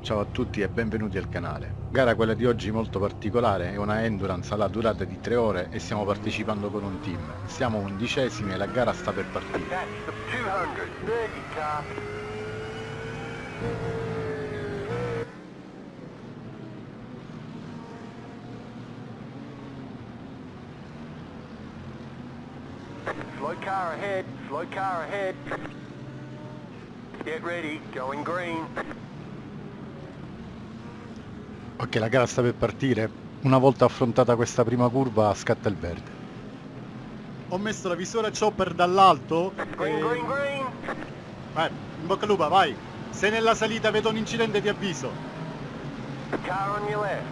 Ciao a tutti e benvenuti al canale. Gara quella di oggi molto particolare, è una endurance alla durata di 3 ore e stiamo partecipando con un team. Siamo undicesimi e la gara sta per partire. Slow car ahead, slow car ahead. Get ready, going green. Ok, la gara sta per partire. Una volta affrontata questa prima curva scatta il verde. Ho messo la visora chopper dall'alto. Green, green, green. Vai, in bocca al lupa, vai. Se nella salita vedo un incidente ti avviso. Car on your left.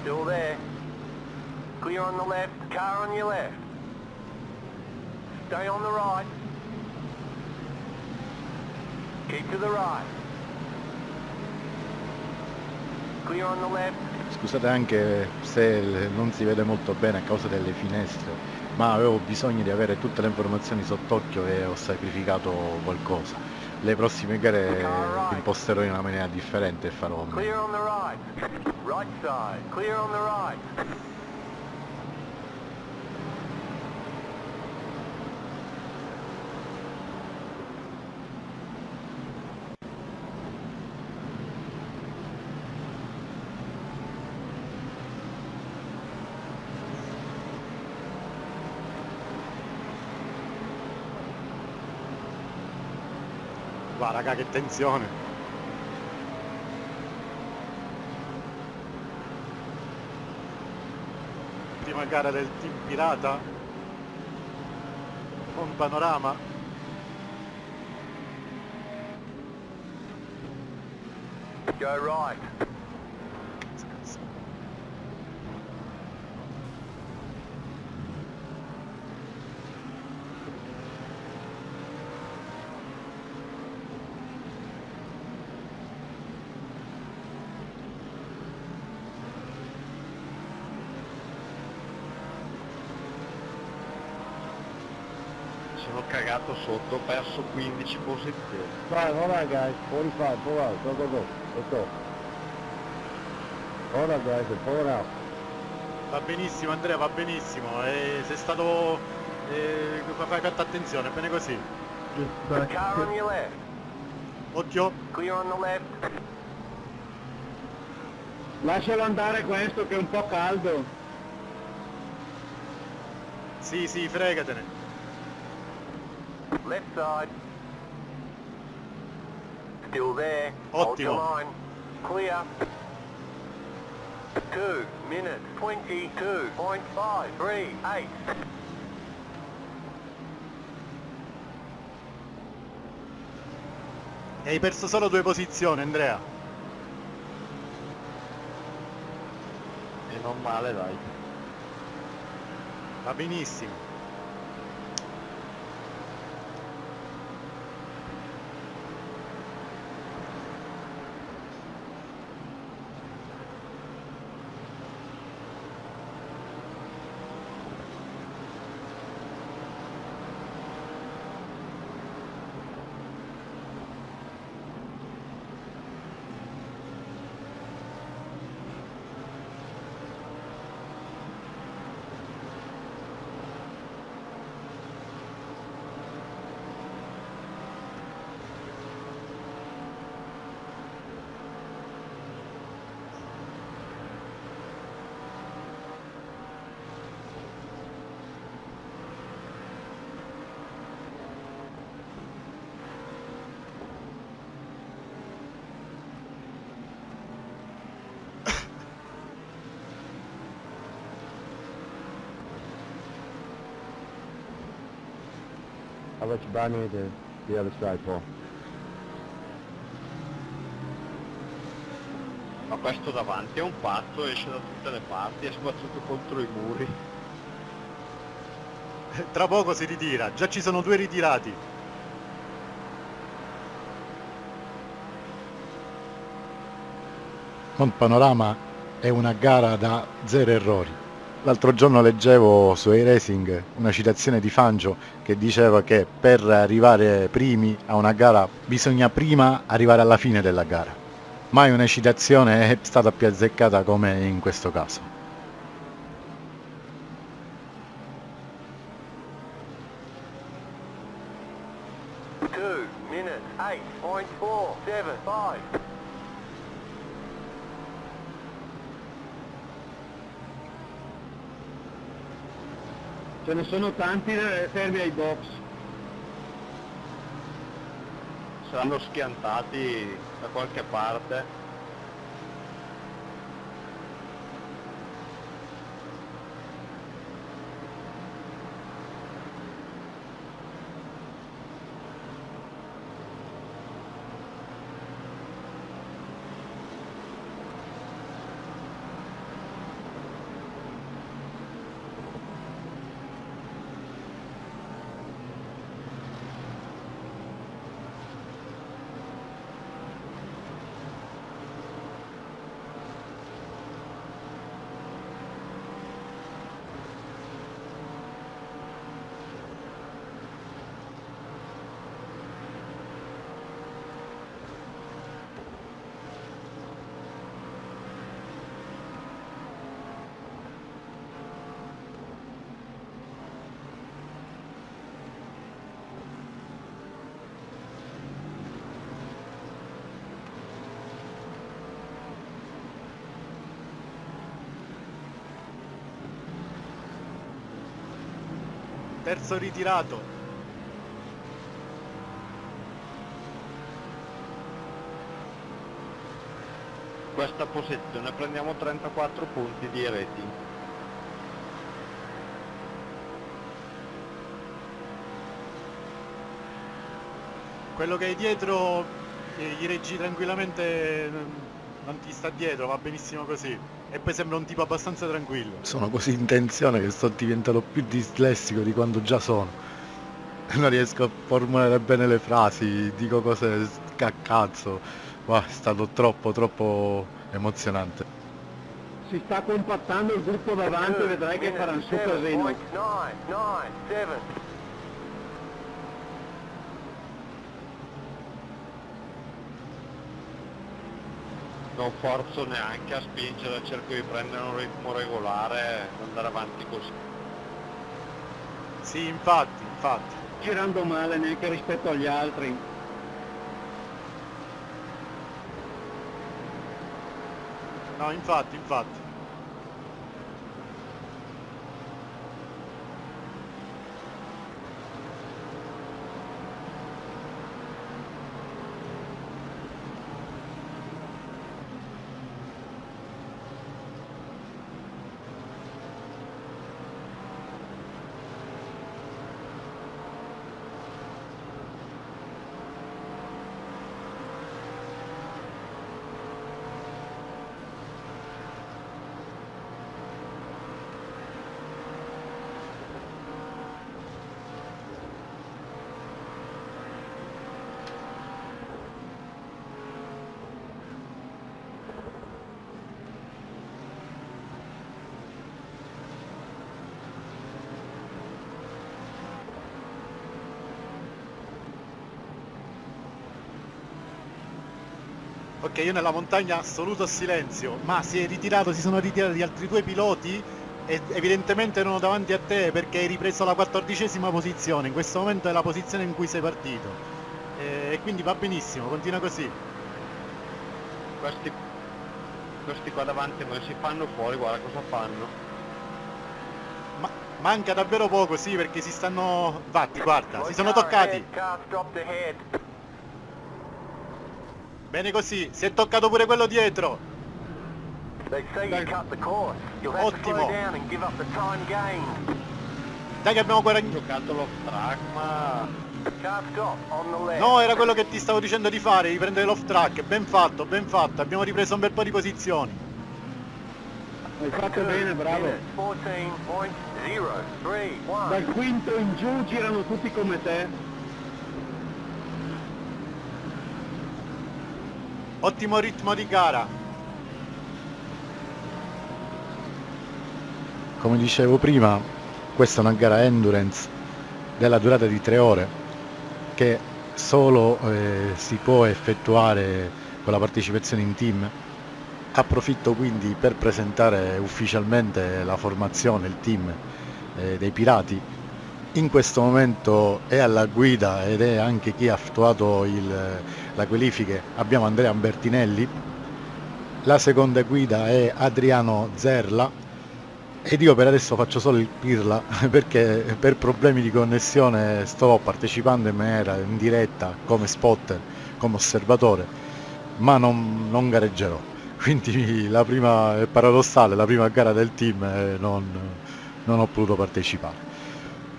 Still there. Clear on the left, car on your left. Stay on the right. Keep to the right. Clear on the left. Scusate anche se non si vede molto bene a causa delle finestre, ma avevo bisogno di avere tutte le informazioni sott'occhio e ho sacrificato qualcosa. Le prossime gare imposterò in una maniera differente e farò meglio. Clear on the right. Right side. Clear on the right. Va raga che tensione. Prima gara del team pirata. Con panorama. Go right. sono cagato sotto, ho perso 15 posizioni. Five, hold on guys, 45, pull out, go, go, go, let's go. Hold on guys, pull it out. Va benissimo Andrea, va benissimo. E sei stato... eh, fai tanta attenzione, bene così. Car on your left. Occhio. Clear on the left. Lascialo andare questo che è un po' caldo. Sì, sì, fregatene. Left side. Still there. Hold your Ottimo. line. Clear. 2 minutes 22.538. E hai perso solo due posizioni, Andrea. E non male dai. Va benissimo. I'll let you buy me the, the other side, Paul. Ma questo davanti è un pazzo, esce da tutte le parti, è sbattuto contro i muri. Tra poco si ritira, già ci sono due ritirati. Mont Panorama è una gara da zero errori. L'altro giorno leggevo su iRacing una citazione di Fangio che diceva che per arrivare primi a una gara bisogna prima arrivare alla fine della gara. Mai una citazione è stata più azzeccata come in questo caso. Two minutes, eight point four seven five. Ce ne sono tanti fermi ai box. Saranno schiantati da qualche parte. Terzo ritirato. Questa posizione prendiamo 34 punti di rating. Quello che hai dietro eh, gli reggi tranquillamente, non- non ti sta dietro, va benissimo così. E poi sembra un tipo abbastanza tranquillo. Sono così in tensione che sto diventando più dislessico di quando già sono. Non riesco a formulare bene le frasi, dico cose a cazzo. Wow, è stato troppo troppo emozionante. Si sta compattando il gruppo davanti, vedrai che faranno su casino. 9, 9, 7. Non forzo neanche a spingere, cerco di prendere un ritmo regolare e andare avanti così. Sì, infatti, infatti. Girando male neanche rispetto agli altri. No, infatti, infatti. Ok, io nella montagna assoluto silenzio, ma si è ritirato, si sono ritirati altri due piloti e evidentemente erano davanti a te perché hai ripreso la quattordicesima posizione, in questo momento è la posizione in cui sei partito. E, e quindi va benissimo, continua così. Questi, questi qua davanti a noi si fanno fuori, guarda cosa fanno. Ma manca davvero poco, sì, perché si stanno... Vatti, guarda, si sono toccati. ahead, Car stopped ahead. Bene così, si è toccato pure quello dietro. Ottimo. Dai che abbiamo Ho guadagnato... No, era quello che ti stavo dicendo di fare, di prendere l'off track. Ben fatto, ben fatto. Abbiamo ripreso un bel po' di posizioni. hai fatto bene, bravo. minutes, 14.031. Dal quinto in giù girano tutti come te. ottimo ritmo di gara. Come dicevo prima, questa è una gara endurance della durata di tre ore che solo eh, si può effettuare con la partecipazione in team. Approfitto quindi per presentare ufficialmente la formazione, il team eh, dei pirati. In questo momento è alla guida ed è anche chi ha attuato il la qualifiche. Abbiamo Andrea Bertinelli, la seconda guida è Adriano Zerla ed io per adesso faccio solo il pirla perché per problemi di connessione sto partecipando in maniera in diretta come spotter, come osservatore, ma non, non gareggerò. Quindi la prima, è paradossale, la prima gara del team eh, non, non ho potuto partecipare.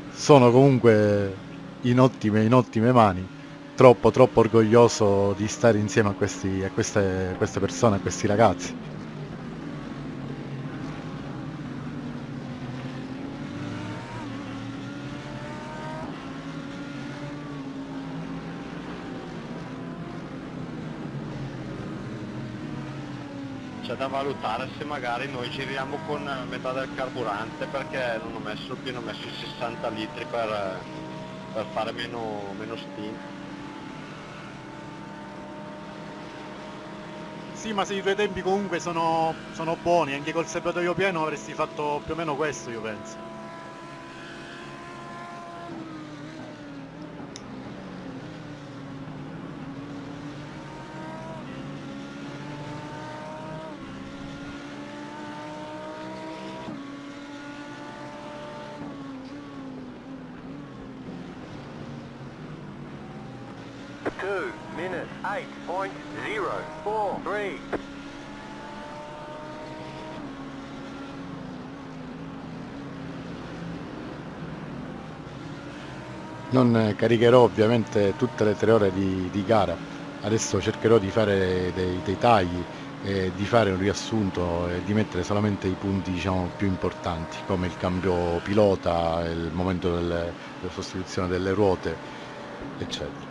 Sono comunque in ottime, in ottime mani troppo troppo orgoglioso di stare insieme a, questi, a queste, queste persone, a questi ragazzi. C'è da valutare se magari noi giriamo con metà del carburante perché non ho messo pieno, ho messo i 60 litri per, per fare meno, meno stint. Sì, ma se i tuoi tempi comunque sono, sono buoni, anche col serbatoio pieno avresti fatto più o meno questo, io penso. Two minutes, eight point zero four three. Non caricherò ovviamente tutte le tre ore di, di gara, adesso cercherò di fare dei, dei tagli e di fare un riassunto e di mettere solamente i punti diciamo, più importanti come il cambio pilota, il momento del- della sostituzione delle ruote eccetera.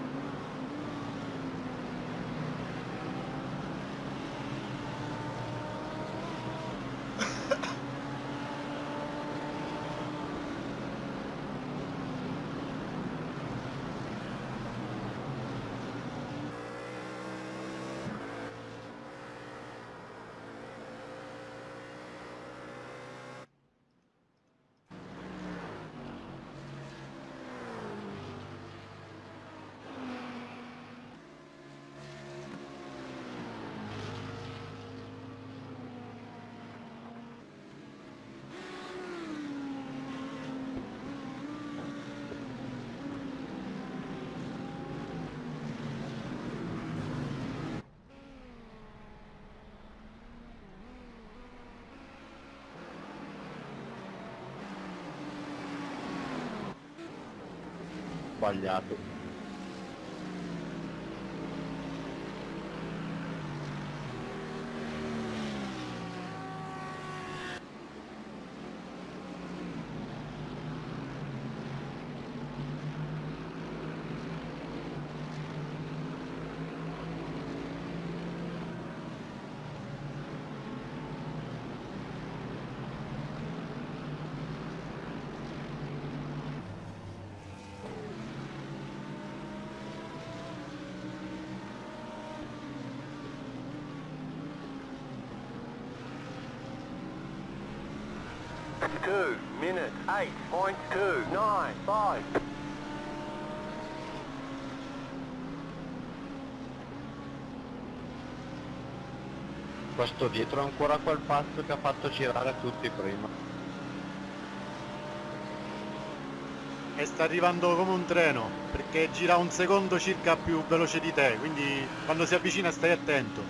Sbagliato. Two nine five. Questo dietro è ancora quel pazzo che ha fatto girare tutti prima. E sta arrivando come un treno, perché gira un secondo circa più veloce di te, quindi quando si avvicina stai attento.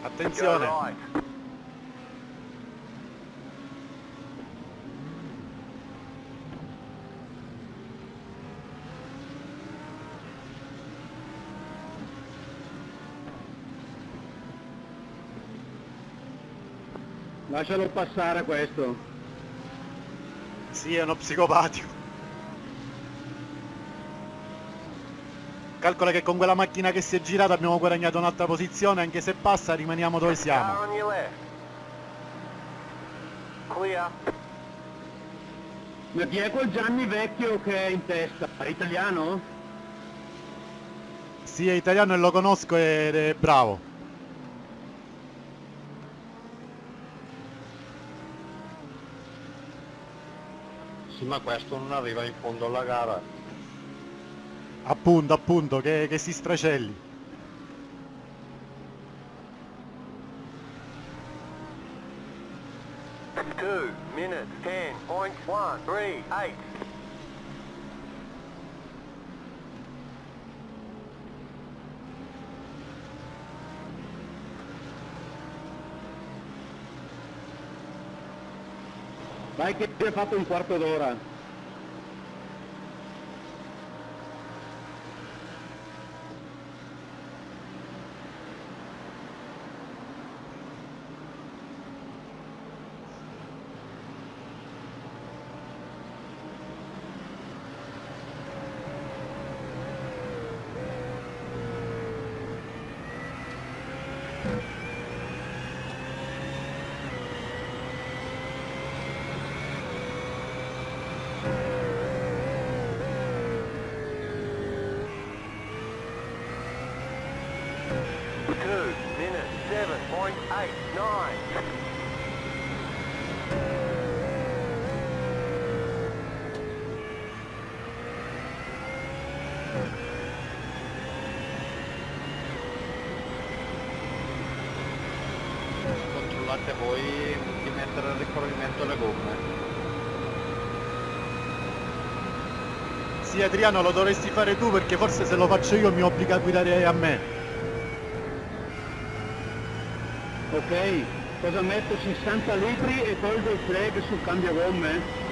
Attenzione. right. Lascialo passare questo. Sì, è uno psicopatico. Calcola che con quella macchina che si è girata abbiamo guadagnato un'altra posizione, anche se passa rimaniamo dove siamo. Ma chi è quel Gianni vecchio che è in testa? È italiano? Sì, è italiano e lo conosco ed è bravo. Sì, ma questo non arriva in fondo alla gara. Appunto, appunto, che, che si stracelli. Two minutes, ten point one three eight. Vai che ti hai fatto un quarto d'ora. Two minutes, seven point eight nine. Controllate voi di mettere a rifornimento le gomme. Sì, Adriano, lo dovresti fare tu perché forse se lo faccio io mi obbliga a guidare a me. Ok, cosa metto? 60 litri e tolgo il flag sul cambiagomme?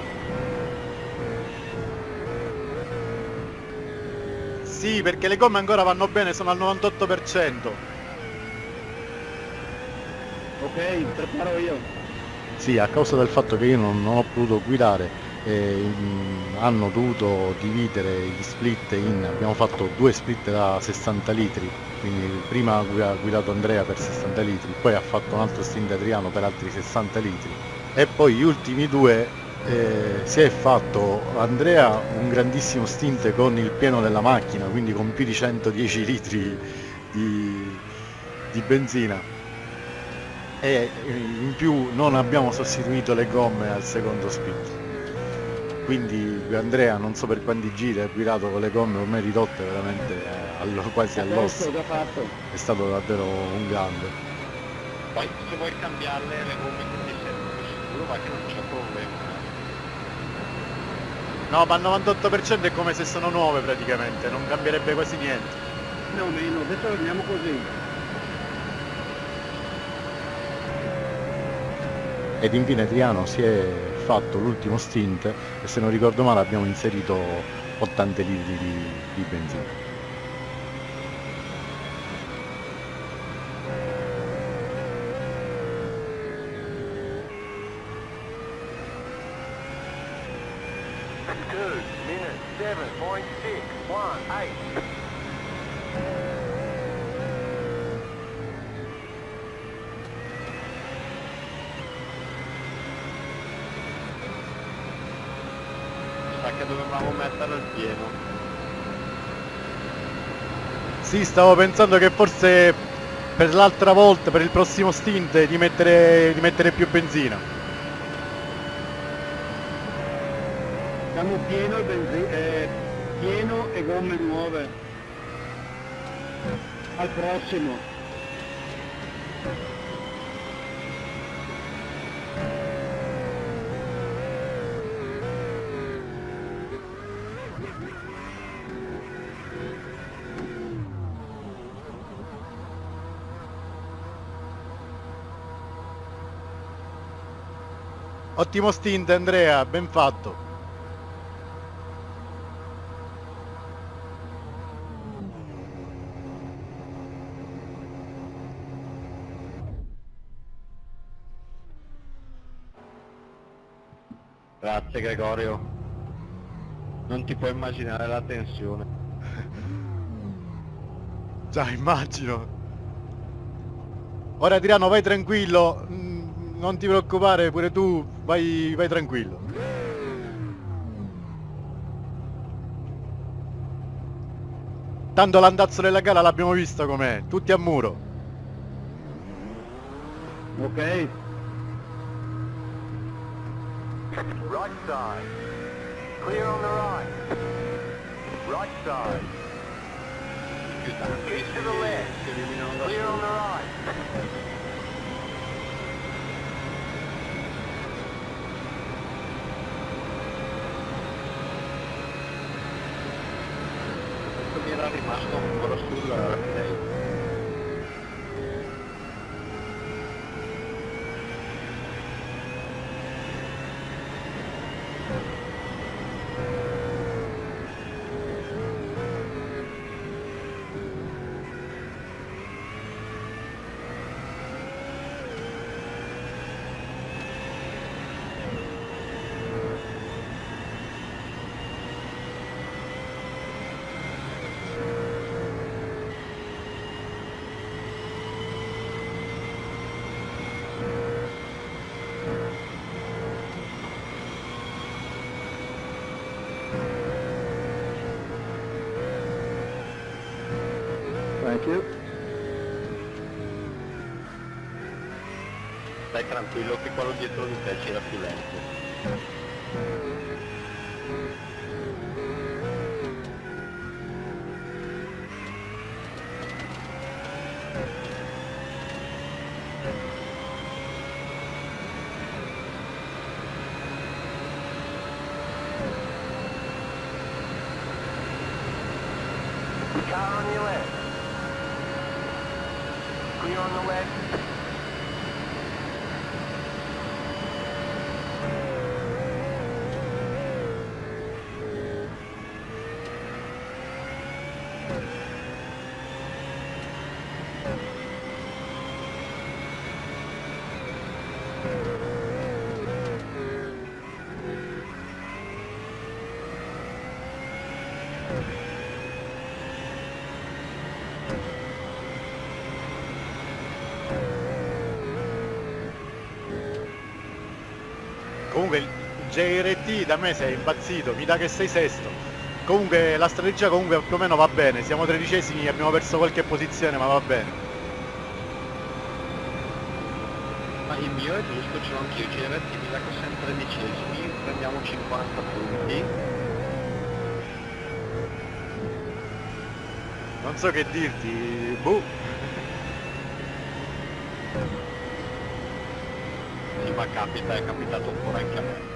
Sì, perché le gomme ancora vanno bene, sono al 98%. Ok, preparo io. Sì, a causa del fatto che io non, non ho potuto guidare, eh, hanno dovuto dividere gli split in, abbiamo fatto due split da 60 litri, quindi prima ha guida- guidato Andrea per 60 litri, poi ha fatto un altro stint Adriano per altri 60 litri e poi gli ultimi due eh, si è fatto Andrea un grandissimo stint con il pieno della macchina, quindi con più di 110 litri di, di benzina. E in più non abbiamo sostituito le gomme al secondo split quindi Andrea non so per quanti giri ha guidato con le gomme ormai ridotte veramente eh, allo- quasi all'osso. è stato davvero un grande. Poi se vuoi cambiarle le gomme che ti più sicuro va che non c'è problema. No, ma al 98% è come se sono nuove praticamente, non cambierebbe quasi niente. Più o meno, adesso andiamo così. ed infine Adriano si è fatto l'ultimo stint e se non ricordo male abbiamo inserito 80 litri di, di benzina Two minutes, seven point six one eight. Sa che dovevamo mettere il pieno. Sì, stavo pensando che forse per l'altra volta, per il prossimo stint, di mettere, di mettere più benzina. Siamo pieno, benzi- eh, pieno e gomme nuove. Al prossimo. Ottimo stint Andrea, ben fatto. Grazie Gregorio. Non ti puoi immaginare la tensione. Già, immagino. Ora Tirano vai tranquillo, non ti preoccupare, pure tu vai, vai tranquillo. Tanto l'andazzo della gara l'abbiamo visto com'è, tutti a muro. Ok, Right side. Clear on the right. Right side. Keep to the left. Clear on the right. Questo mi era rimasto ancora sul replay. thank you. Stai tranquillo che quello dietro di te c'era più lento. Car on your left. Clear on the left. Comunque il JRT da me sei impazzito, mi dà che sei sesto. Comunque la strategia comunque più o meno va bene, siamo tredicesimi, abbiamo perso qualche posizione ma va bene. Ma il mio è giusto, ce l'ho anch'io GRT, mi sa che siamo tredicesimi, prendiamo 50 punti. Non so che dirti, boh. Ma capita, è capitato ancora anche a me.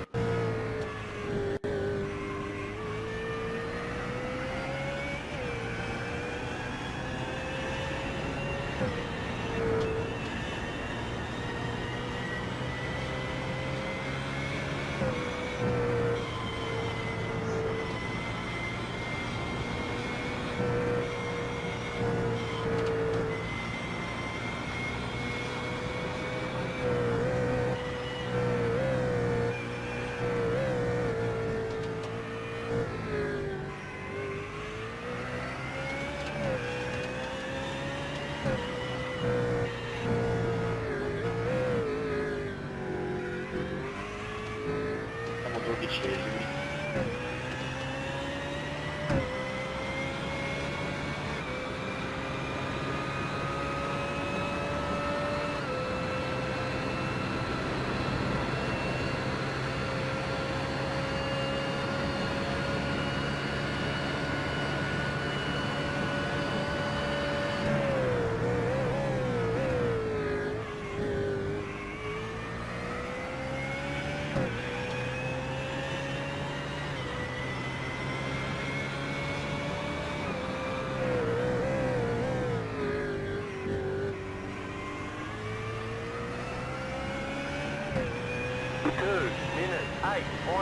Siamo dodicesimi.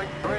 Minutes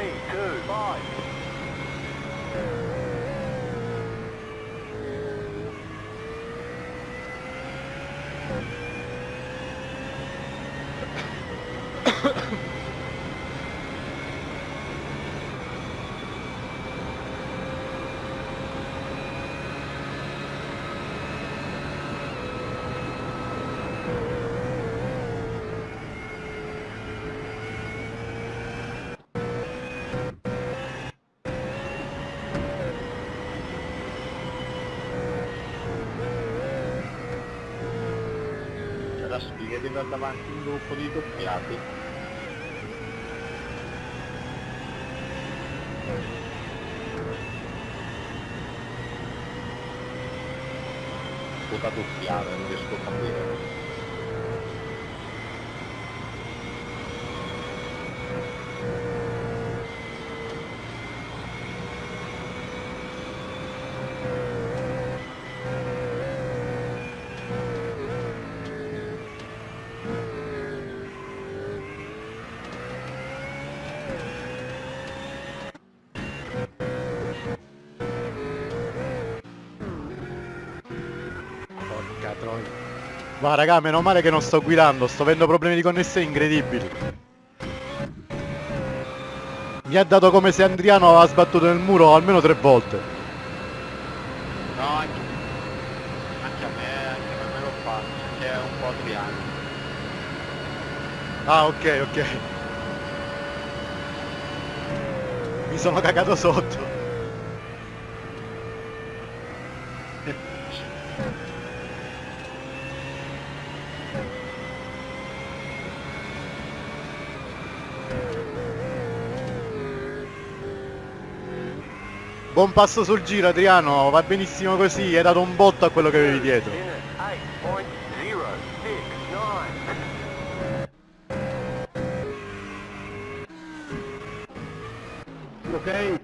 La sfiga di andare davanti un gruppo di doppiati. Puta doppiare, non riesco a capire. Va raga, meno male che non sto guidando, sto avendo problemi di connessione incredibili. Mi ha dato come se Andriano aveva sbattuto nel muro almeno tre volte. No, anche, anche a me, anche a me me lo fa, che è un po' Adriano. Ah ok ok. Mi sono cagato sotto. Buon passo sul giro Adriano, va benissimo così, hai dato un botto a quello che avevi dietro. Minutes 8.069. Ok?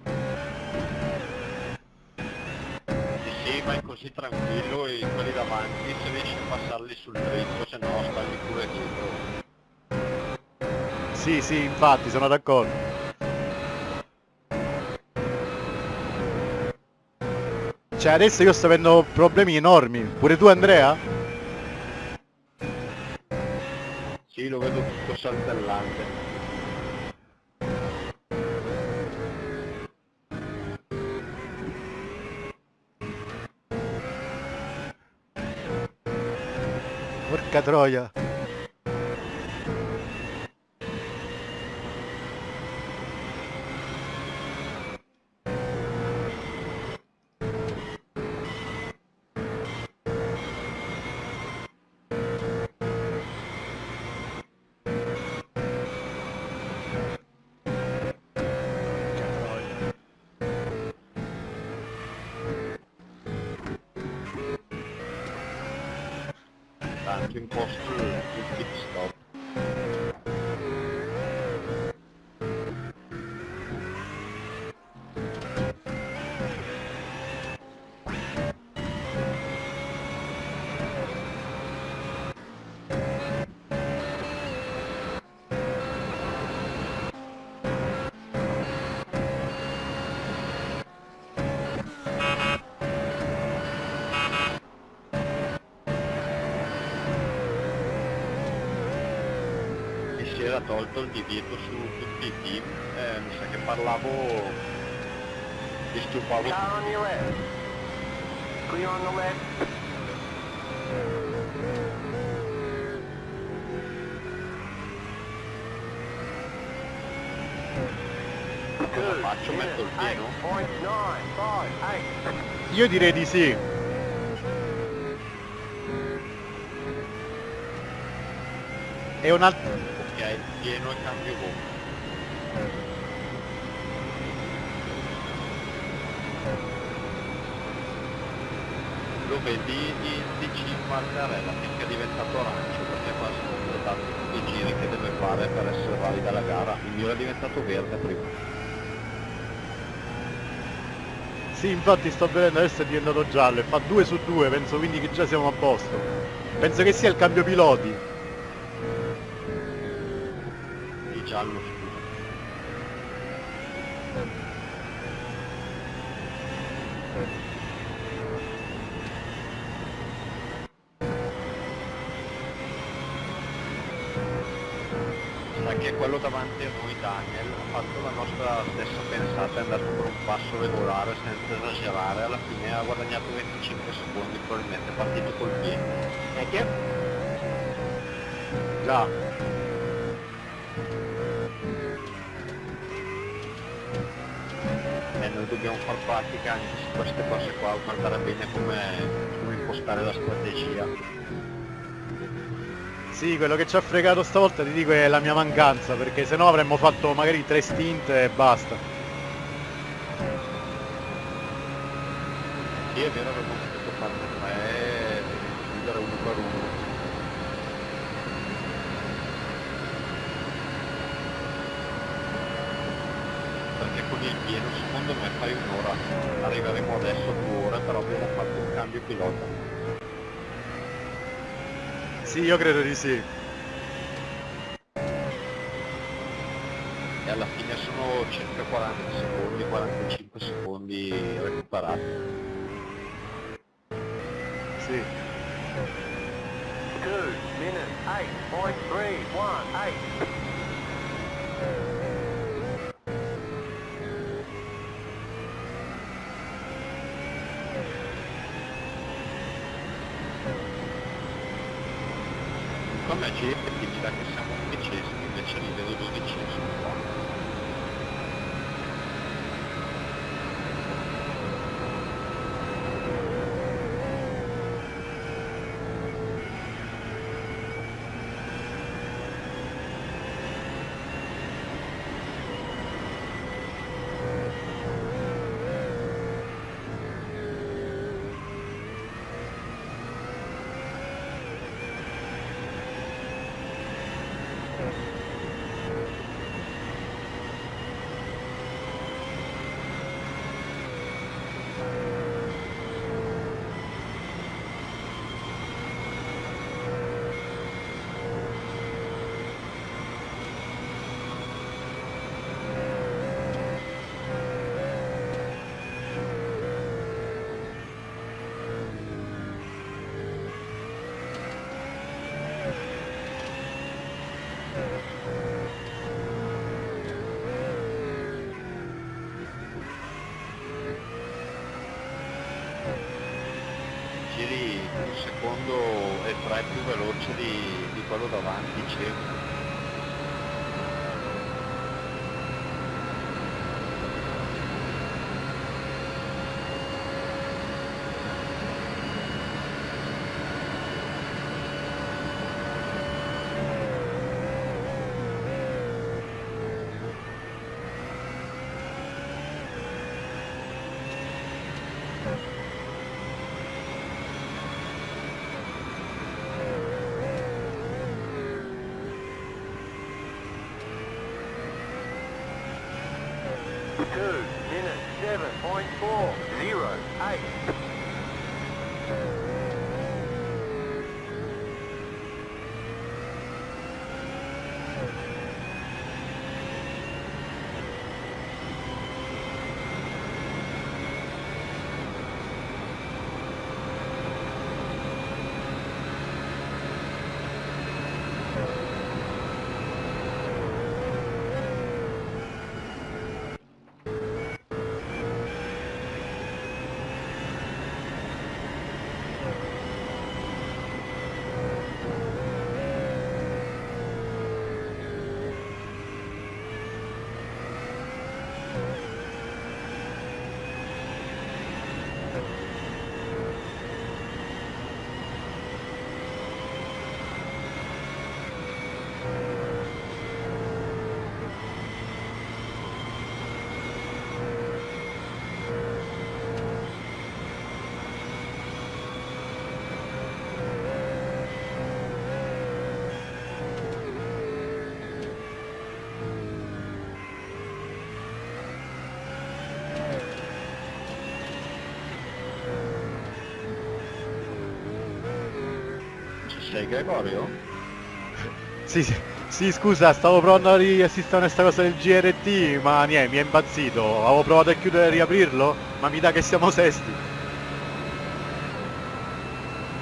Sì, sì, vai così tranquillo e quelli davanti se riesci a passarli sul dritto, se no stai pure dietro. Sì sì, infatti, sono d'accordo. Cioè adesso io sto avendo problemi enormi. Pure tu Andrea? Sì, lo vedo tutto saltellante. Porca troia. Tolto il divieto su tutti i team, eh, mi sa che parlavo, on your left. Clear on the left. Cosa faccio? Metto il pieno? 8.958. Io direi di sì. È un altro... Pieno e cambio gomma. Lo vedi in DC Margarella finché è diventato arancio perché qua sono completati tutti i giri che deve fare per essere valida la gara. Il mio era diventato verde prima. Sì, infatti sto vedendo adesso è diventato giallo e fa 2 su 2, penso quindi che già siamo a posto. Penso che sia il cambio piloti. Giallo, scusa. Sa che quello davanti a noi, Daniel, ha fatto la nostra stessa pensata, è andato per un passo regolare senza esagerare, alla fine ha guadagnato 25 secondi, probabilmente partito col piede. E che? Già, E noi dobbiamo far pratica anche su queste cose qua, guardare bene come, come impostare la strategia. sì, quello che ci ha fregato stavolta ti dico è la mia mancanza, perché sennò avremmo fatto magari tre stint e basta. Sì, è vero, avevo potuto farne tre e chiudere uno per uno. Perché con il pieno secondo me fai un'ora. Arriveremo adesso a due ore, però abbiamo fatto un cambio pilota. Sì, io credo di sì. E alla fine sono circa 40 secondi, 45 secondi recuperati. Come ci mi dà che siamo undicesimi, invece li vedo dodicesimi qua. Giri un secondo e tre più veloce di, di quello davanti, circa. Two minutes seven point four zero eight. Ci sei Gregorio? Sì, sì, Sì, scusa, stavo provando a riassistere questa cosa del GRT, ma niente, mi è impazzito. Avevo provato a chiudere e riaprirlo, ma mi dà che siamo sesti.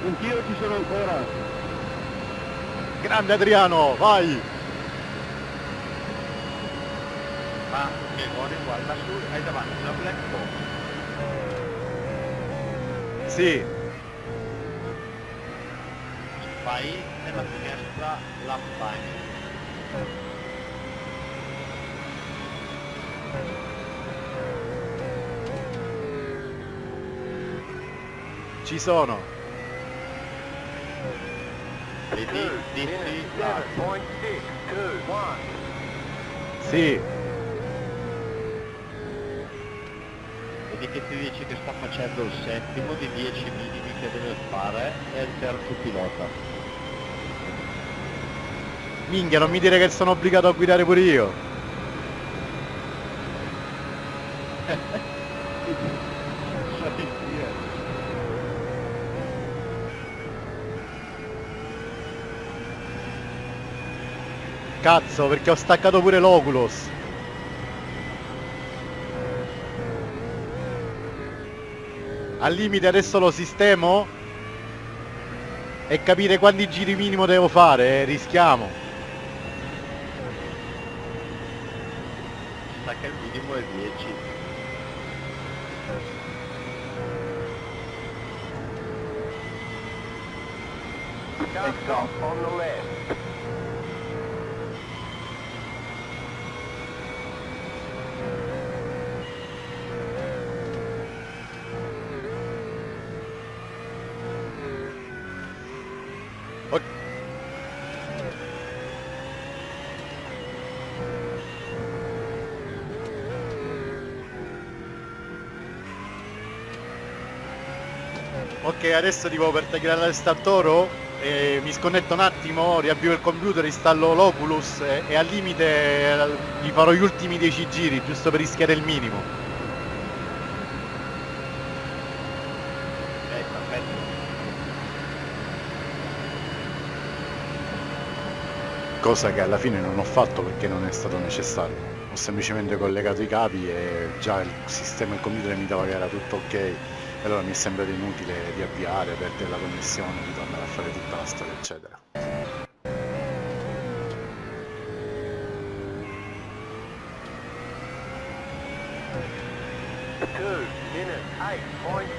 Anch'io ci sono ancora. Grande Adriano, vai! Ma che Goni guarda su, hai davanti una black box. Sì, Vai nella finestra lap time. ci sono. Vedi, 2 dici, minutes, ah, 7.6, 2, 1. Sì, vedi che ti dice che sta facendo il settimo di 10 minimi che deve fare e il terzo pilota. Minchia, non mi dire che sono obbligato a guidare pure io. Cazzo, perché ho staccato pure l'Oculus. Al limite adesso lo sistemo e capire quanti giri minimo devo fare, eh, rischiamo. Sa che il minimo è 10. Car stop on the left. Ok, adesso tipo per tagliare il startoro eh, mi sconnetto un attimo, riavvio il computer, installo l'Oculus e, e al limite eh, gli farò gli ultimi 10 giri, giusto per rischiare il minimo. Perfetto. Cosa che alla fine non ho fatto perché non è stato necessario. Ho semplicemente collegato i capi e già il sistema il computer mi dava che era tutto ok. Allora mi è sembrato inutile riavviare, perdere la connessione, ritornare a fare tutta la storia, eccetera. Two minutes, eight point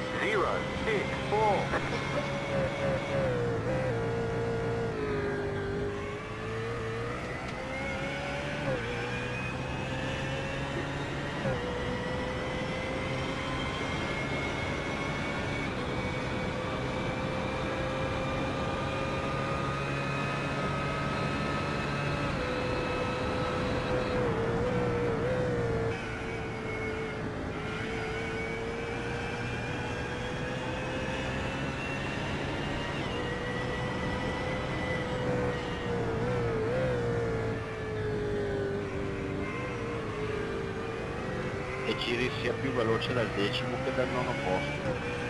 più veloce dal decimo che dal nono posto.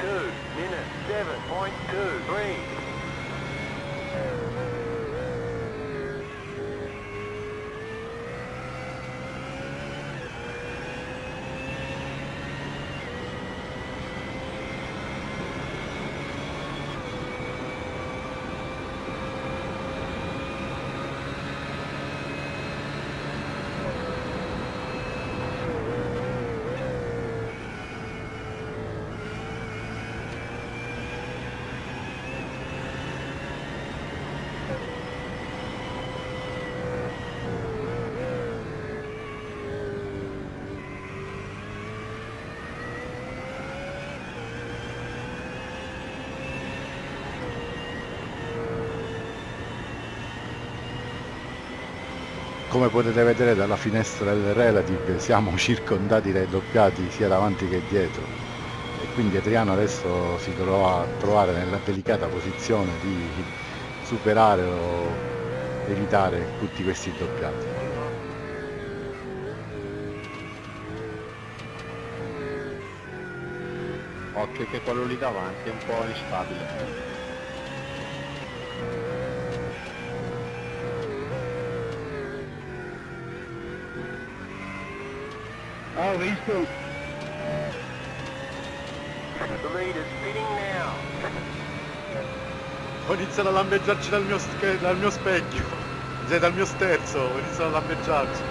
2 minutes 7.23 Come potete vedere dalla finestra del relative siamo circondati dai doppiati sia davanti che dietro e quindi Adriano adesso si trova a trovare nella delicata posizione di superare o evitare tutti questi doppiati. Occhio che quello lì davanti è un po' instabile. Ho visto. The lead is pitting now. Ho iniziato a lampeggiarci dal mio, dal mio specchio, cioè dal mio sterzo, ho iniziato a lampeggiarci.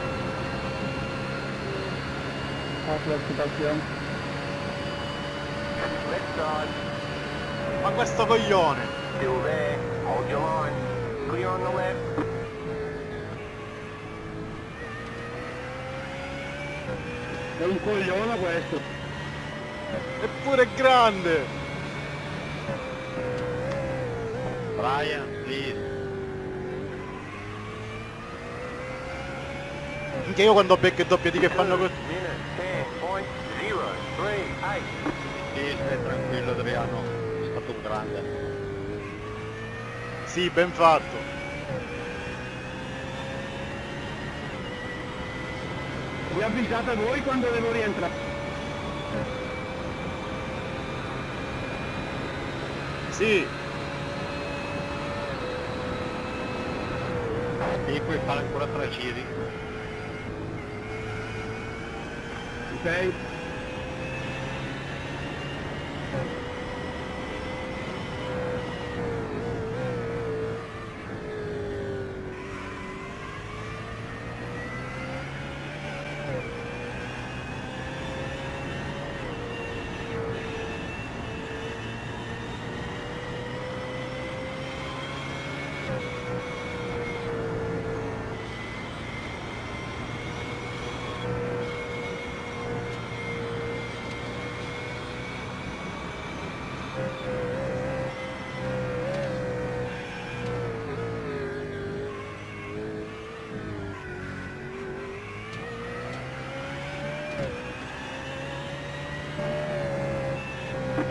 Side. Ma questo coglione! Still there. Hold your line. Clear on the left. È un coglione questo. Eppure è grande! Brian, please. Anche io quando becco e doppiati che fanno così. Minute 10.038. Sì, stai tranquillo Adriano, è stato un grande. Sì, ben fatto. Vi avvisate voi quando devo rientrare. Sì, Sì, puoi fare ancora tre giri. Ok?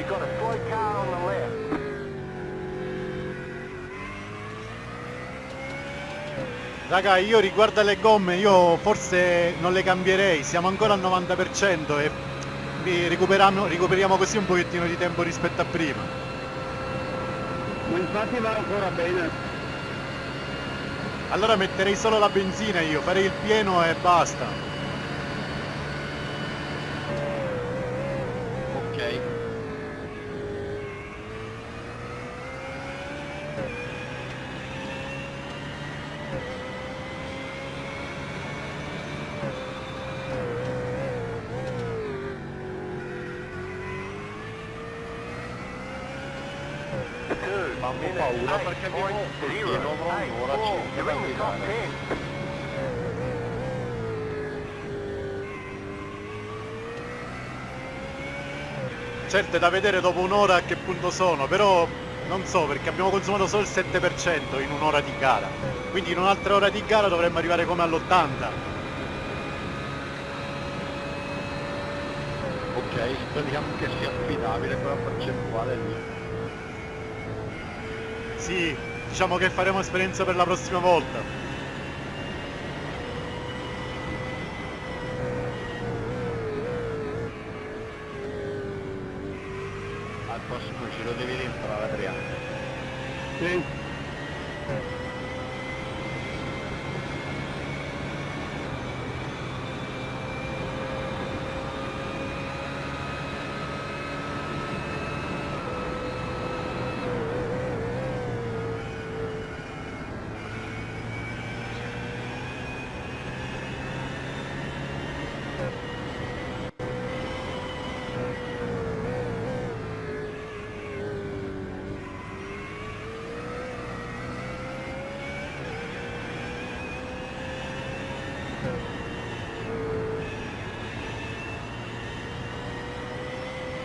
You've got a slow car on the left. Raga, io riguardo alle gomme, io forse non le cambierei, siamo ancora al 90% e recuperiamo così un pochettino di tempo rispetto a prima. Ma infatti va ancora bene. Allora metterei solo la benzina io, farei il pieno e basta. Ok. Two Mamma minute paura perché pieno avrò un'ora 8.084. circa da guidare. 10. Certo è da vedere dopo un'ora a che punto sono, però non so perché abbiamo consumato solo il 7% in un'ora di gara. Quindi in un'altra ora di gara dovremmo arrivare come all'80. Ok, speriamo che sia affidabile quella percentuale lì. Sì, diciamo che faremo esperienza per la prossima volta. Al prossimo giro devi rientrare Adriano. Sì.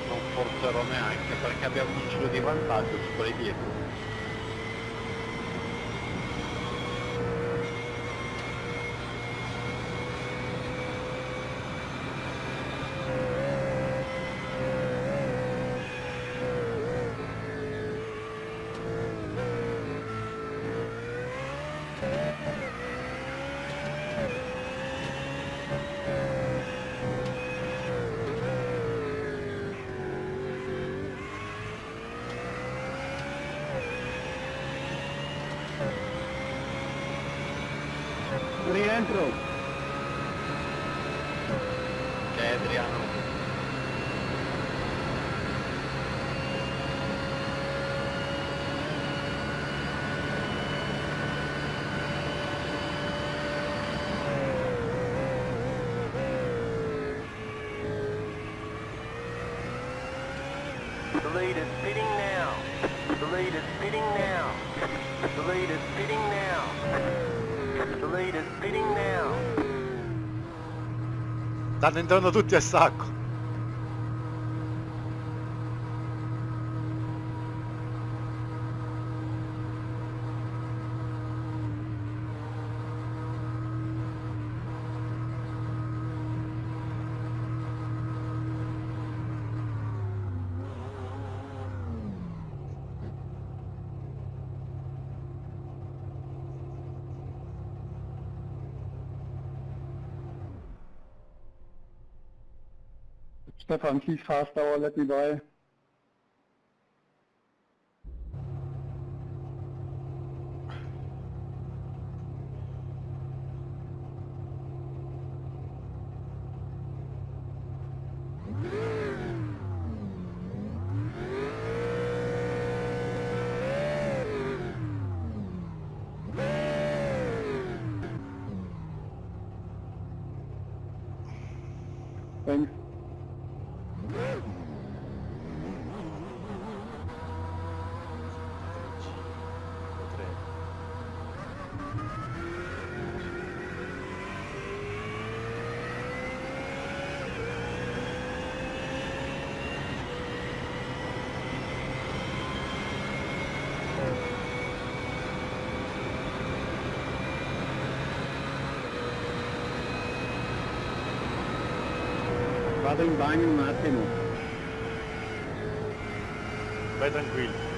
Non forzerò neanche perché abbiamo un giro di vantaggio su quelli dietro. Rientro. Ok? Eh Adriano, The lead is pitting now. The lead is pitting now. The lead is pitting now. The lead is pitting now. Stanno entrando tutti a sacco. Stefan, keep fast hour, let me by. Thanks. Vado in bagno un attimo. Vai tranquillo.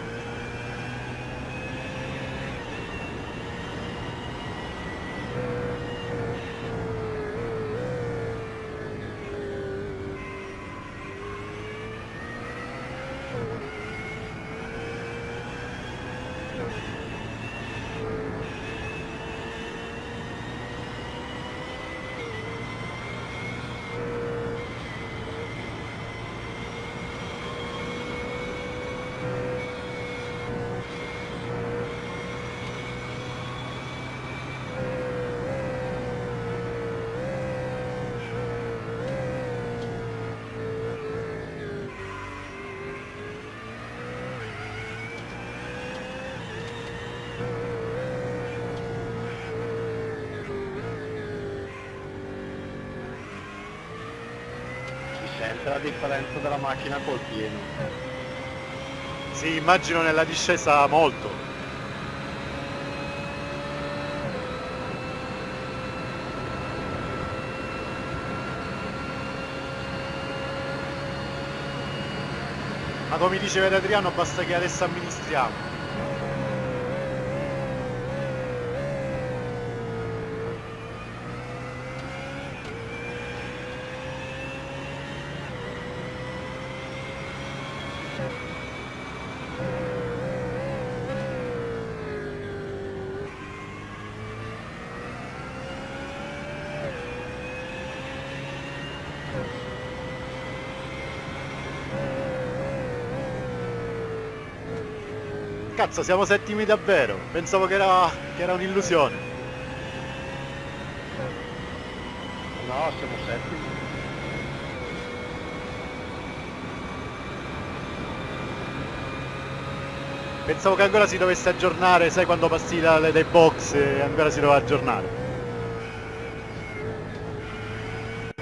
Sente la differenza della macchina col pieno. Sì, immagino nella discesa molto. Ma come diceva Adriano basta che adesso amministriamo. Cazzo, siamo settimi davvero. Pensavo che era, che era un'illusione. No, siamo settimi. Pensavo che ancora si dovesse aggiornare, sai quando passi da- dai box e ancora si doveva aggiornare.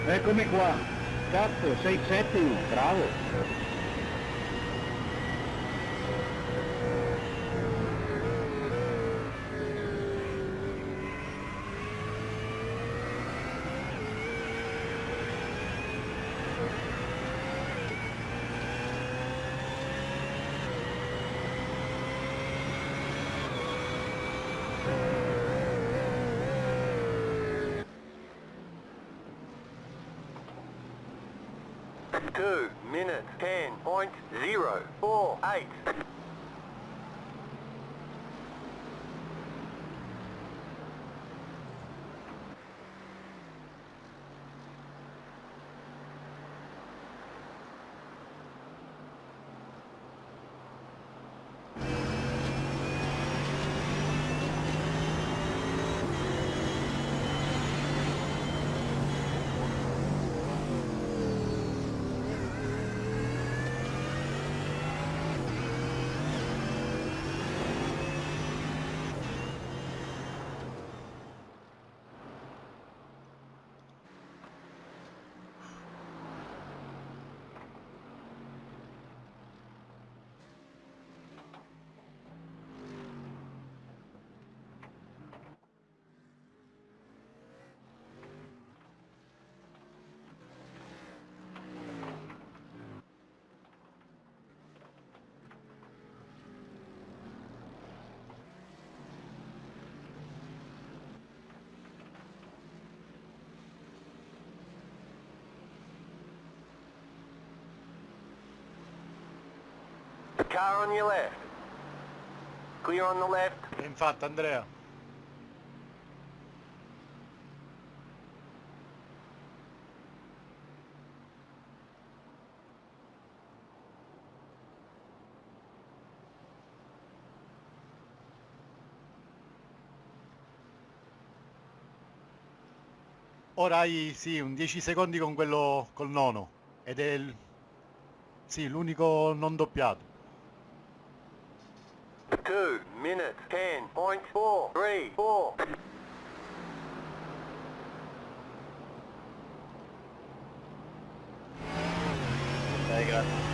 Eccomi qua. Cazzo, sei settimo, bravo. Car on your left. Clear on the left. Infatti Andrea. Ora hai sì un 10 secondi con quello col nono ed è il, sì, l'unico non doppiato. 2 minutes 10.4. 3, 4. Ok, grazie.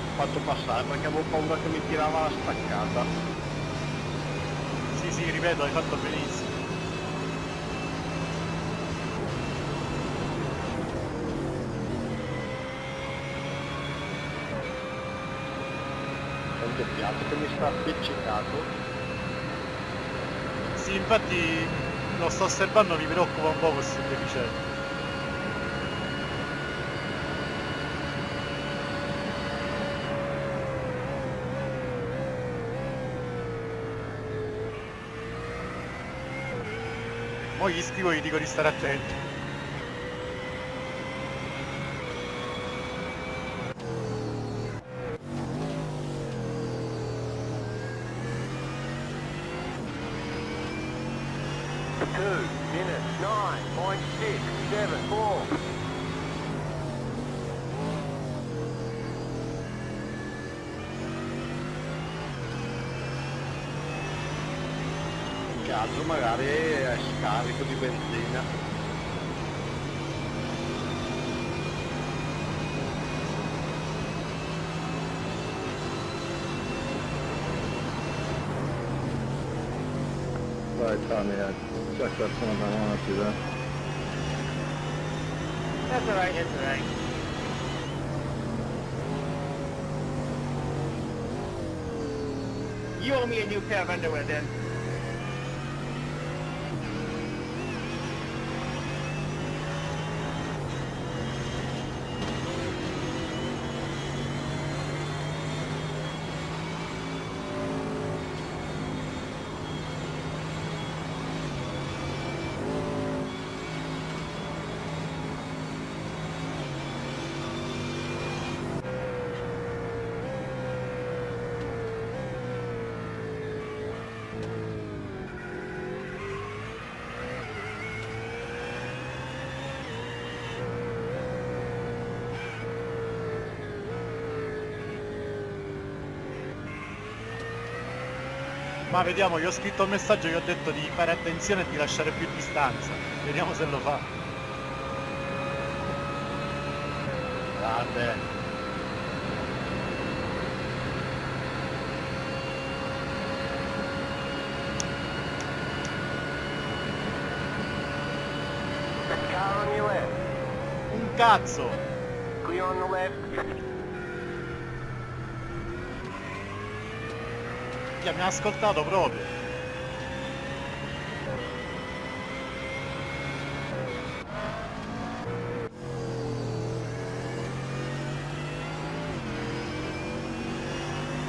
Ho fatto passare perché avevo paura che mi tirava la staccata. Sì, sì, ripeto, hai fatto benissimo. C'è un doppiato che mi sta appiccicato. Sì, infatti lo sto osservando, mi preoccupa un po' questo deficiente. Mo gli dico di stare attento. Two. Più che altro magari è scarico di benzina. Vai Tommy, eh. c'è qualcuno davanti, eh. That's alright, that's alright. You owe me a new pair of underwear then. Ma vediamo, gli ho scritto un messaggio, gli ho detto di fare attenzione e di lasciare più distanza. Vediamo se lo fa. Grande. Un cazzo! Clear on the left. Minchia, mi ha ascoltato proprio.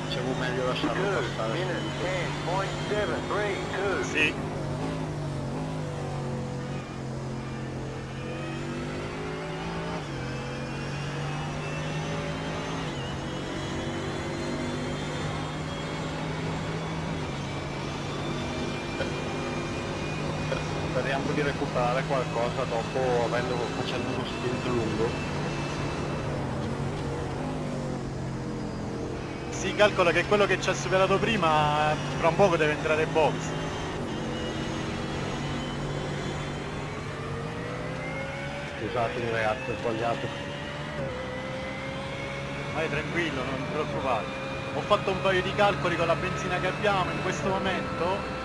Dicevo meglio lasciarlo passare. Sì. Recuperare qualcosa dopo avendo, facendo uno stint lungo. Si calcola che quello che ci ha superato prima fra un poco deve entrare in box. Scusatemi ragazzi, ho sbagliato. Vai tranquillo, non ti preoccupare. Ho fatto un paio di calcoli con la benzina che abbiamo in questo momento.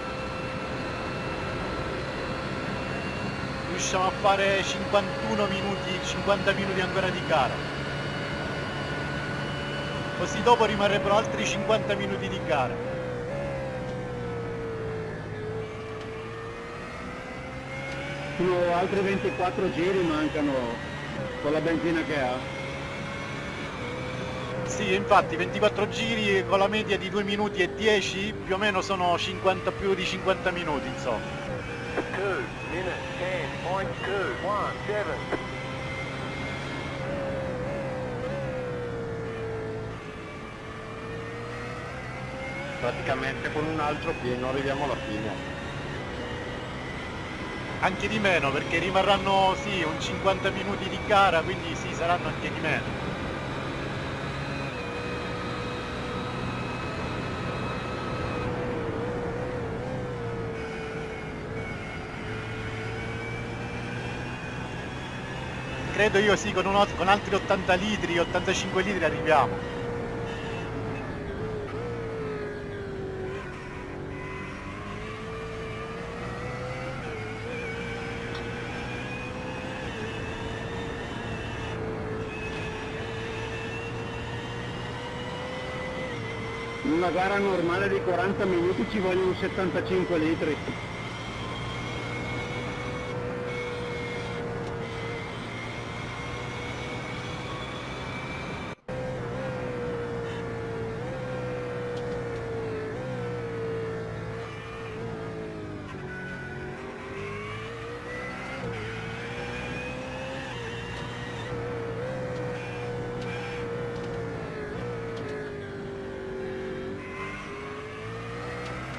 Riusciamo a fare 51 minuti, 50 minuti ancora di gara. Così dopo rimarrebbero altri 50 minuti di gara. Sono altri 24 giri mancano con la benzina che ha. Sì, infatti 24 giri con la media di 2 minuti e 10 più o meno sono 50 più di 50 minuti insomma. 2 minutes 10.217. Praticamente con un altro pieno arriviamo alla fine. Anche di meno perché rimarranno sì un 50 minuti di gara quindi sì saranno anche di meno. Credo io sì con, uno- con altri 80 litri, 85 litri arriviamo. Una gara normale di 40 minuti ci vogliono 75 litri.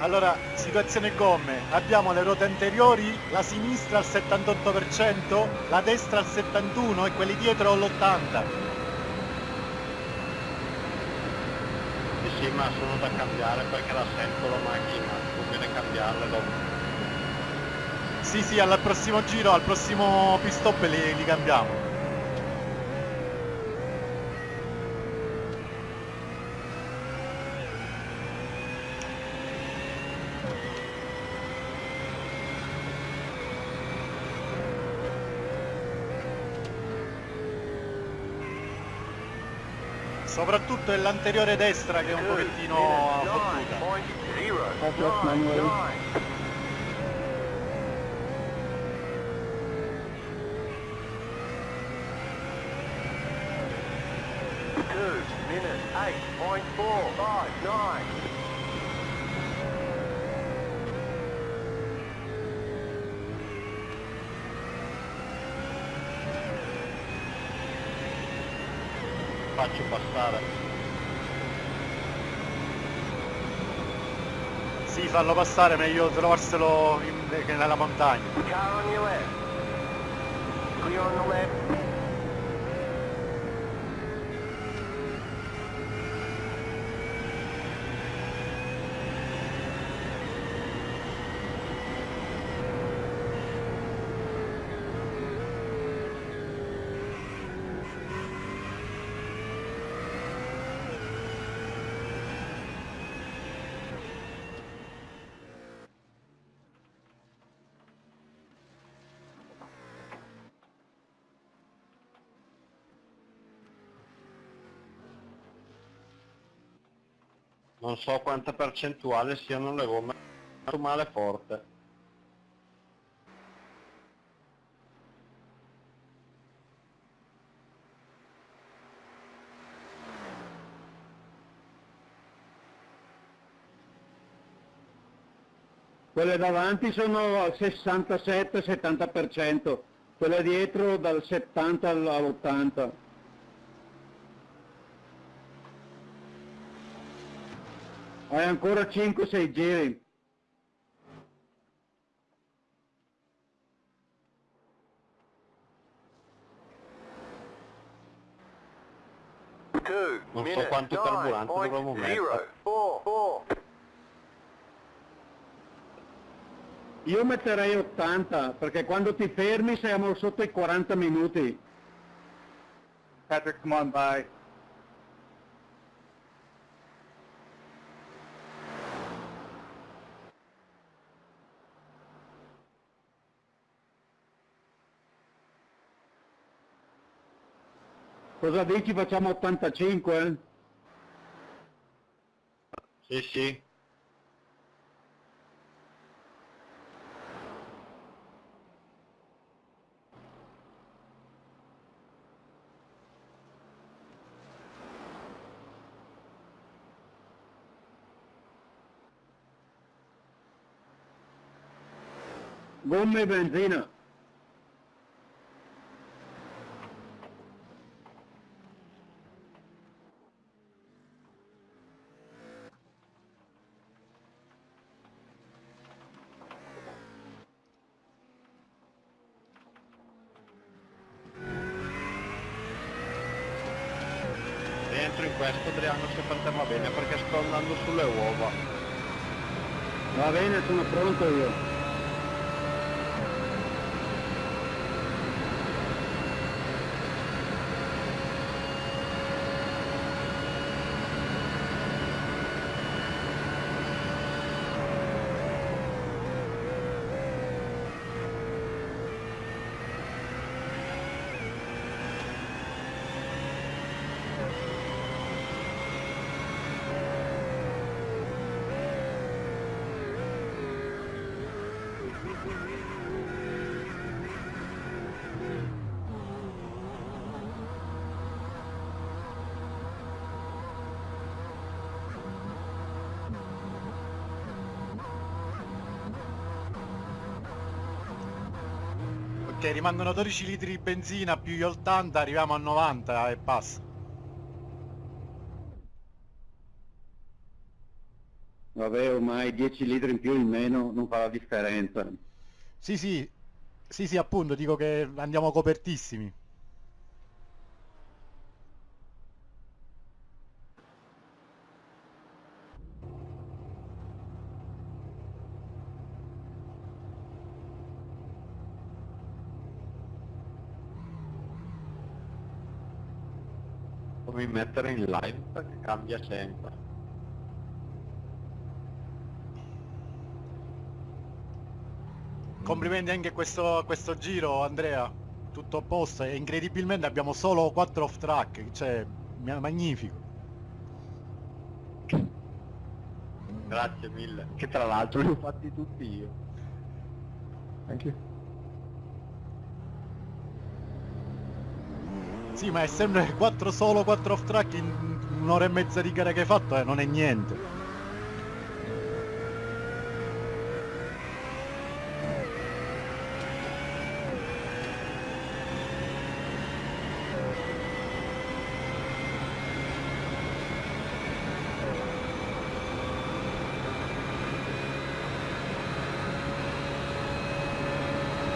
Allora, situazione gomme, abbiamo le ruote anteriori, la sinistra al 78%, la destra al 71% e quelli dietro all'80%. Sì sì ma sono da cambiare perché la sento la macchina, conviene cambiarle dopo. Sì, sì, al prossimo giro, al prossimo pit stop li, li cambiamo. Soprattutto è l'anteriore destra che è un pochettino fottuta. 9.099. Two minutes eight point four five nine. Faccio passare. Sì, fallo passare, meglio trovarselo in- nella montagna. Non so quanta percentuale siano le gomme. Molto male forte. Quelle davanti sono al 67-70%, quelle dietro dal 70 all'80. Hai ancora 5-6 giri. Two Non so quanto nine carburante point dovremmo mettere. zero four four. Io metterei 80 perché quando ti fermi siamo sotto i 40 minuti. Patrick, come on by. Cosa dici facciamo 85? Eh? Sì, sì. Gomme e benzina. Ok, rimangono 12 litri di benzina più gli 80, arriviamo a 90 e passa. Vabbè, ormai 10 litri in più o in meno non fa la differenza. Sì, sì, sì, sì, appunto, dico che andiamo copertissimi. Mettere in live perché cambia sempre. Complimenti anche questo, questo giro, Andrea. Tutto a posto e incredibilmente abbiamo solo 4 off track, cioè magnifico. Grazie mille. Che tra l'altro li ho fatti tutti io. Anche Sì, ma è sempre 4 solo 4 off track in un'ora e mezza di gara che hai fatto, eh, non è niente.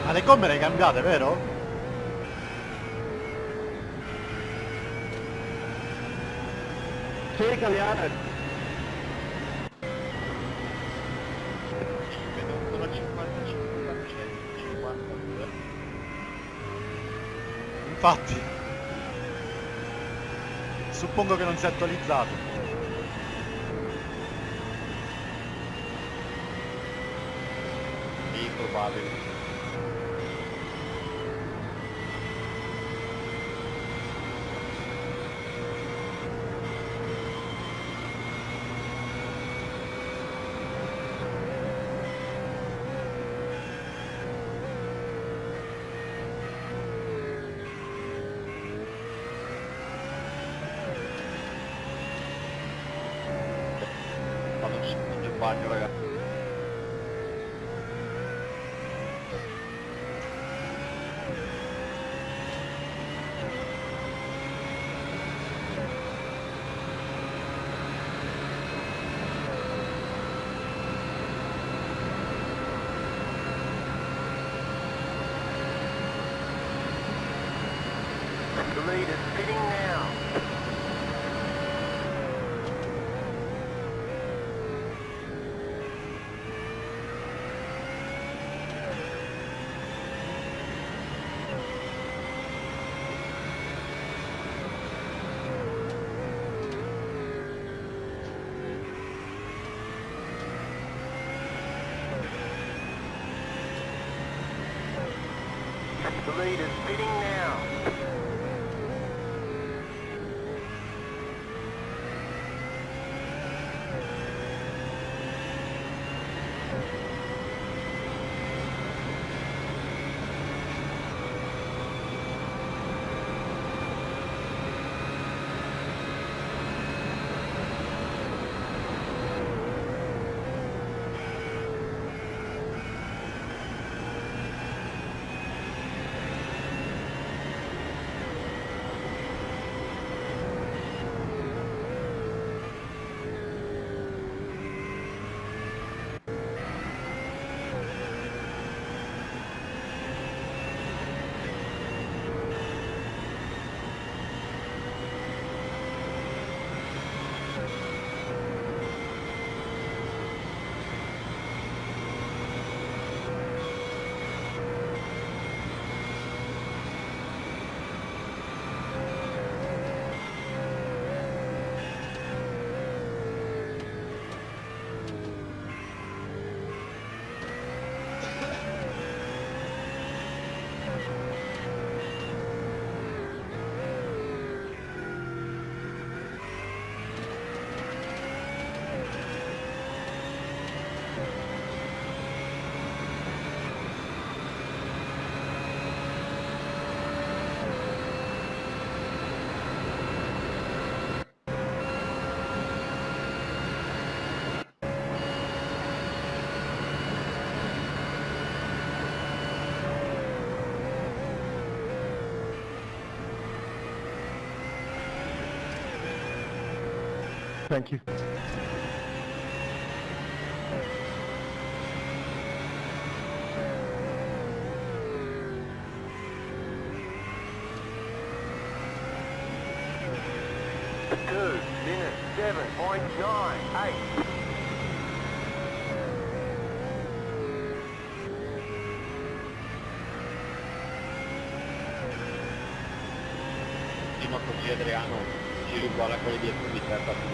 Ma le gomme le cambiate, vero? Sì. Vedo ancora 55%, 52. Infatti. Suppongo che non sia attualizzato. Sì. Thank you. Two minutes, seven point nine eight. Sì, ma così Adriano, giri uguale a quelli dietro di te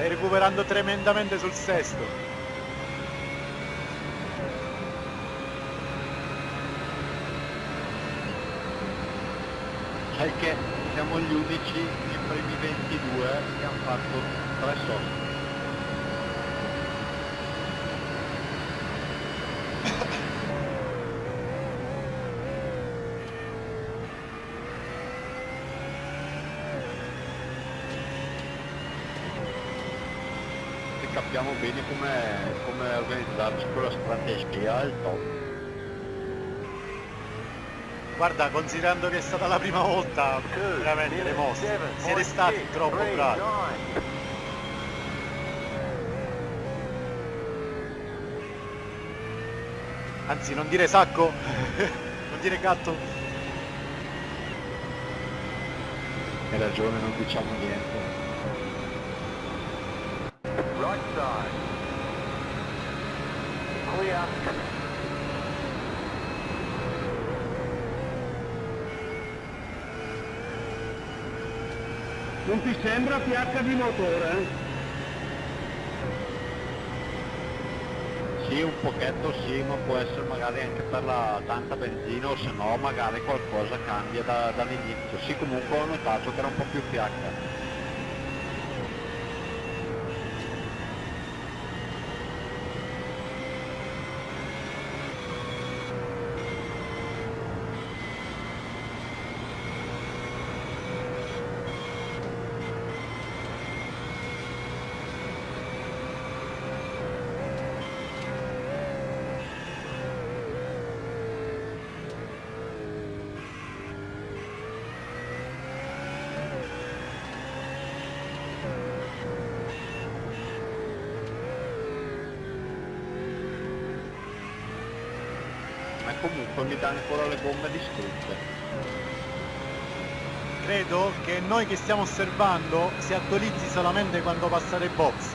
Stai recuperando tremendamente sul sesto. Sai che siamo gli unici, i primi 22, che hanno fatto tre soste. Capiamo bene come, come organizzarci con la strategia al top. Guarda, considerando che è stata la prima volta, Two veramente le mosse. Siete stati six troppo three bravi. nine. Anzi, non dire sacco, non dire gatto. Hai ragione, non diciamo niente. Clear. Non ti sembra fiacca di motore? eh? Sì, un pochetto sì, ma può essere magari anche per la tanta benzina o se no magari qualcosa cambia da- dall'inizio. Sì, comunque ho notato che era un po' più fiacca. Ma comunque mi danno ancora le gomme distrutte. Credo che noi che stiamo osservando si attualizzi solamente quando passare i box.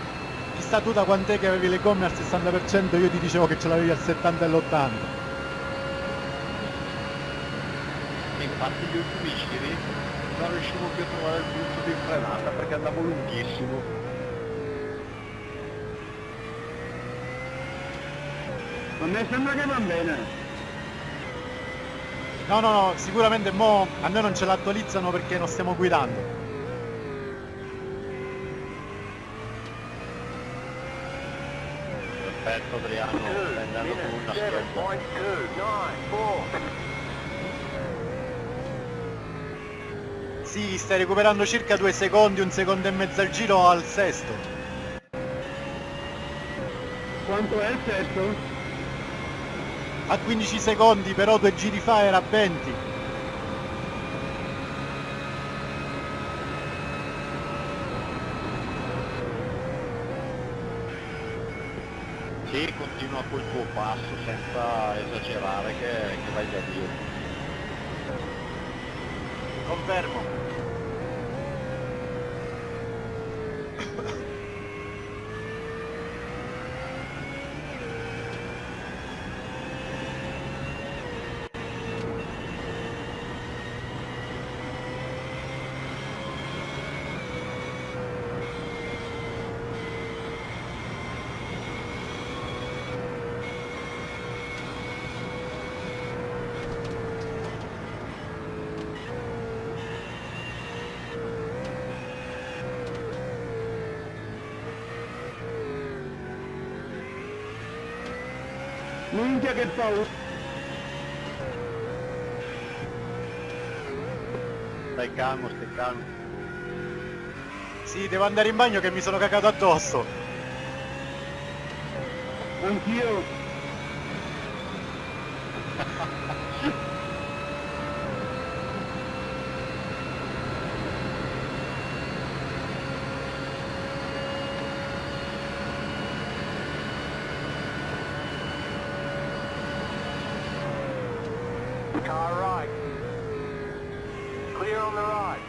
Chissà tu da quant'è che avevi le gomme al 60%, io ti dicevo che ce l'avevi al 70 e all'80. E infatti gli ultimi giri non riuscivo più a trovare il punto di frenata perché andavo lunghissimo. A me sembra che va bene. No, no, no, sicuramente mo a noi non ce l'attualizzano perché non stiamo guidando. Perfetto Adriano, stai andando con una. Sì, stai recuperando circa due secondi, un secondo e mezzo al giro al sesto. Quanto è il sesto? A 15 secondi, però due giri fa era a 20. Sì, continua col tuo passo senza esagerare che, che vai da Dio. Confermo. Minchia che paura. Stai calmo, stai calmo. Sì, devo andare in bagno che mi sono cagato addosso. Anch'io. Car right. Clear on the right.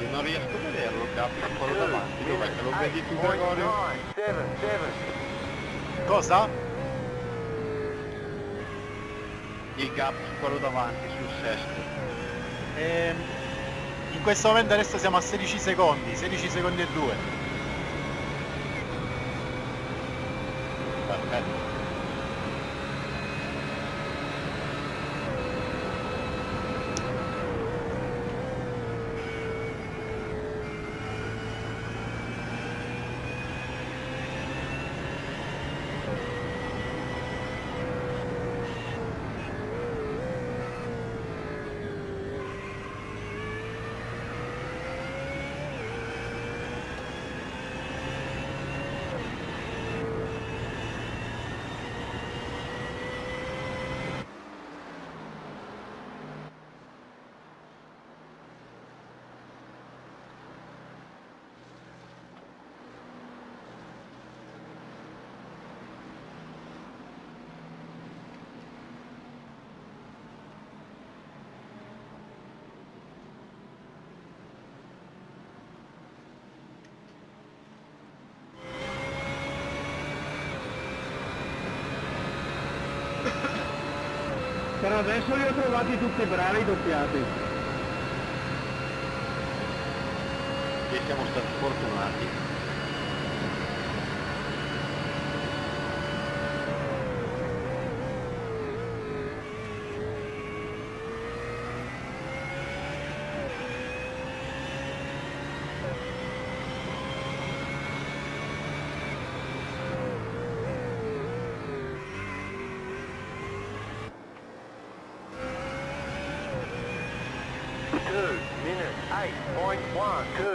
Io non riesco a vederlo, capi, quello Two davanti, dov'è che lo minutes, vedi eight tu point Gregorio? Cosa? Il gap su quello davanti, sul sesto. Ehm, in questo momento adesso siamo a 16 secondi, 16 secondi e 2. Per adesso li ho trovati tutti bravi doppiati. E siamo stati fortunati. One two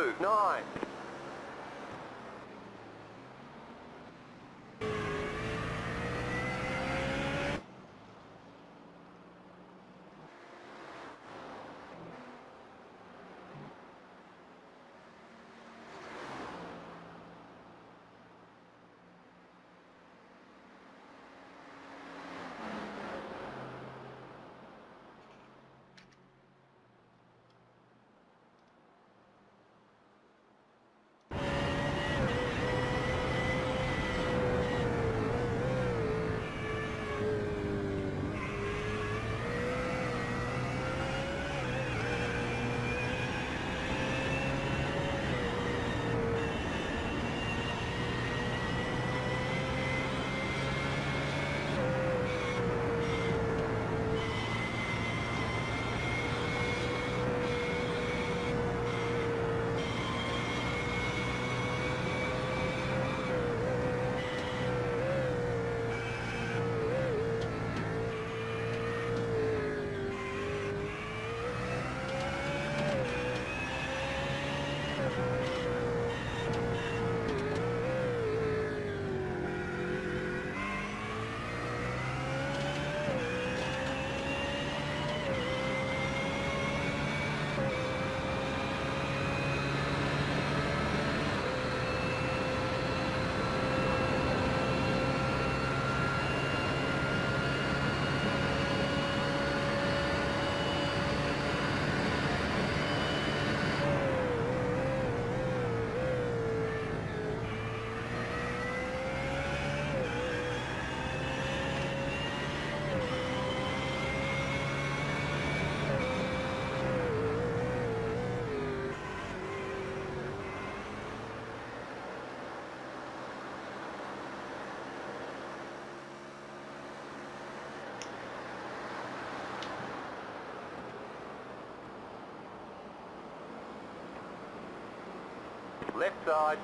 Left side.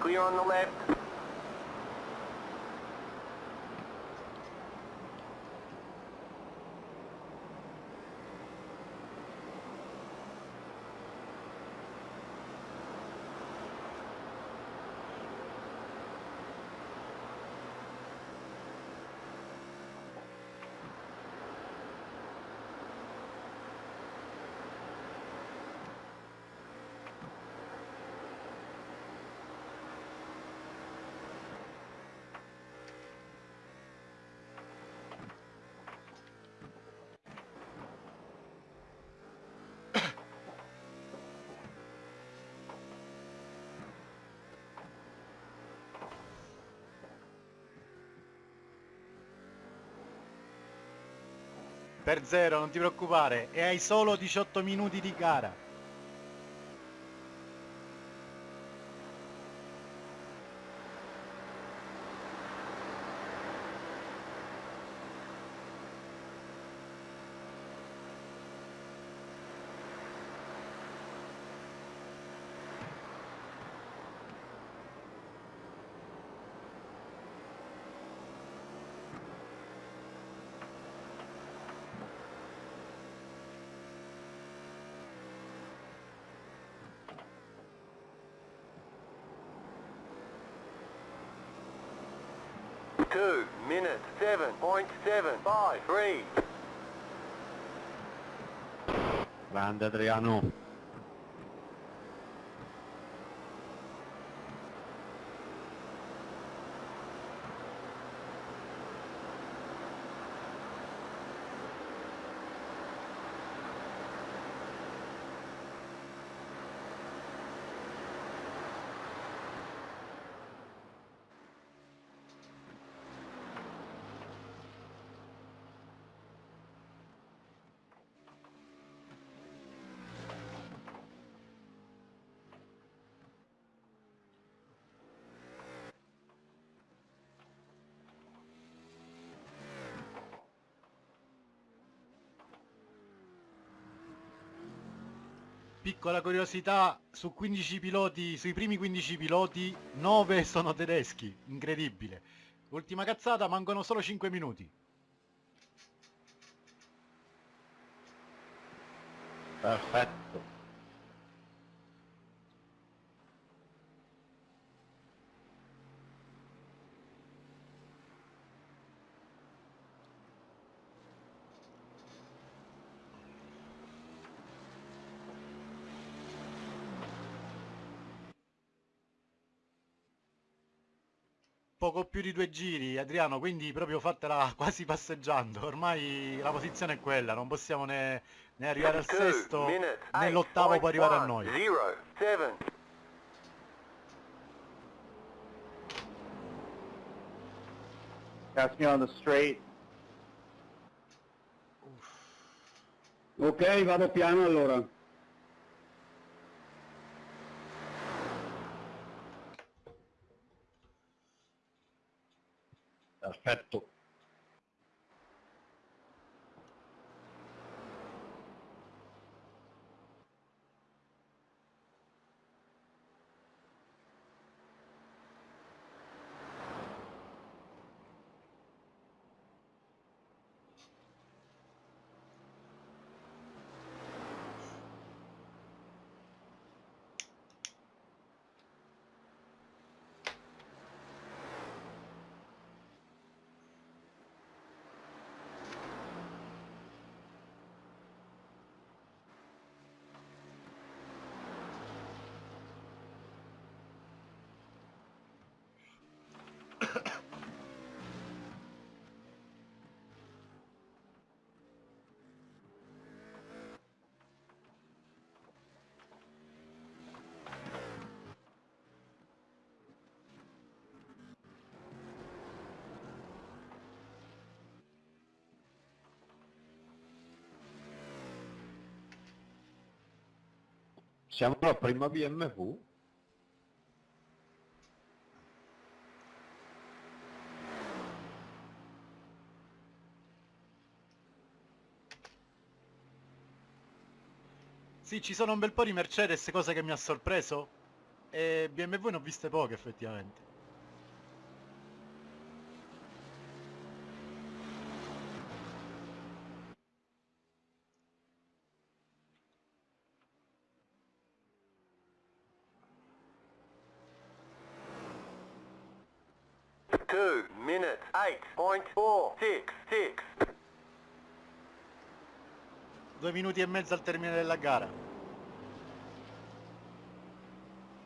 Clear on the left. Per zero, non ti preoccupare, e hai solo 18 minuti di gara. Two minutes seven point seven five three. Grande Adriano. Piccola curiosità, su 15 piloti, sui primi 15 piloti, 9 sono tedeschi, incredibile. Ultima cazzata, mancano solo 5 minuti. Perfetto. Poco più di due giri, Adriano, quindi proprio fatela quasi passeggiando. Ormai la posizione è quella, non possiamo né, né arrivare al sesto né l'ottavo può arrivare a noi. Pass me on the straight. Ok, vado piano allora. Perfetto. Siamo la prima BMW? Sì, ci sono un bel po' di Mercedes, cosa che mi ha sorpreso. E BMW ne ho viste poche effettivamente. Two minutes, eight point four, six, six. Due minuti e mezzo al termine della gara.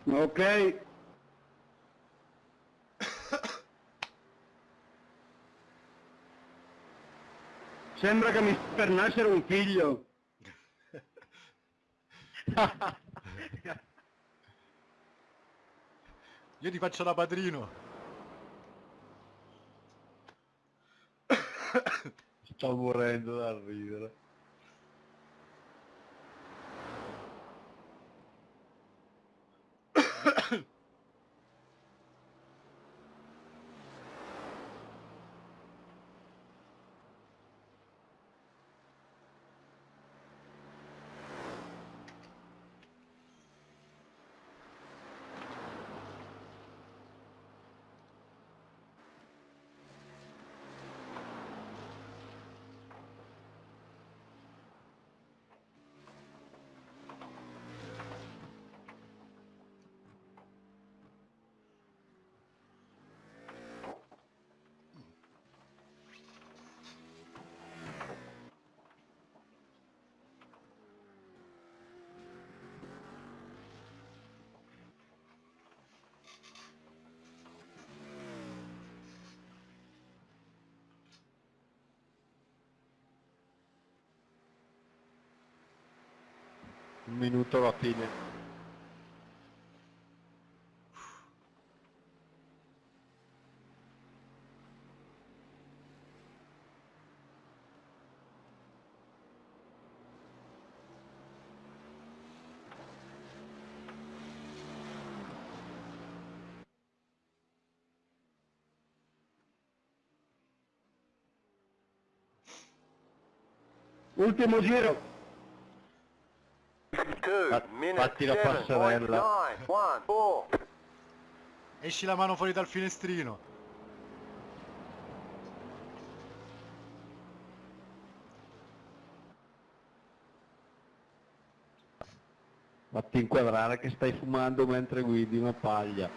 Ok. Sembra che mi sta per nascere un figlio. Io ti faccio da padrino. Sto morendo dal ridere. Un minuto alla fine. Ultimo giro. 2, Fat- minute fatti la passerella. 7.914. Esci la mano fuori dal finestrino. Fatti inquadrare che stai fumando mentre guidi una paglia.